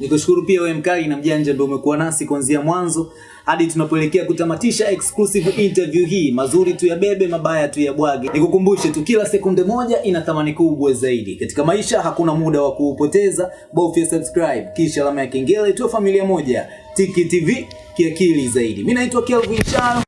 [SPEAKER 2] nikushukuru pia wewe mkali na mjanja ndio umekuwa nasi kuanzia mwanzo hadi tunapoelekea kutamatisha exclusive interview hii. Mazuri tu yabebe mabaya tu yabwage nikukumbushe tu kila sekunde moja ina thamani kubwa zaidi. Katika maisha hakuna muda wa kuupoteza. Bofya subscribe kisha alama ya kengele tu familia moja. Tiki tv kiakili zaidi. Mimi naitwa kelvin charo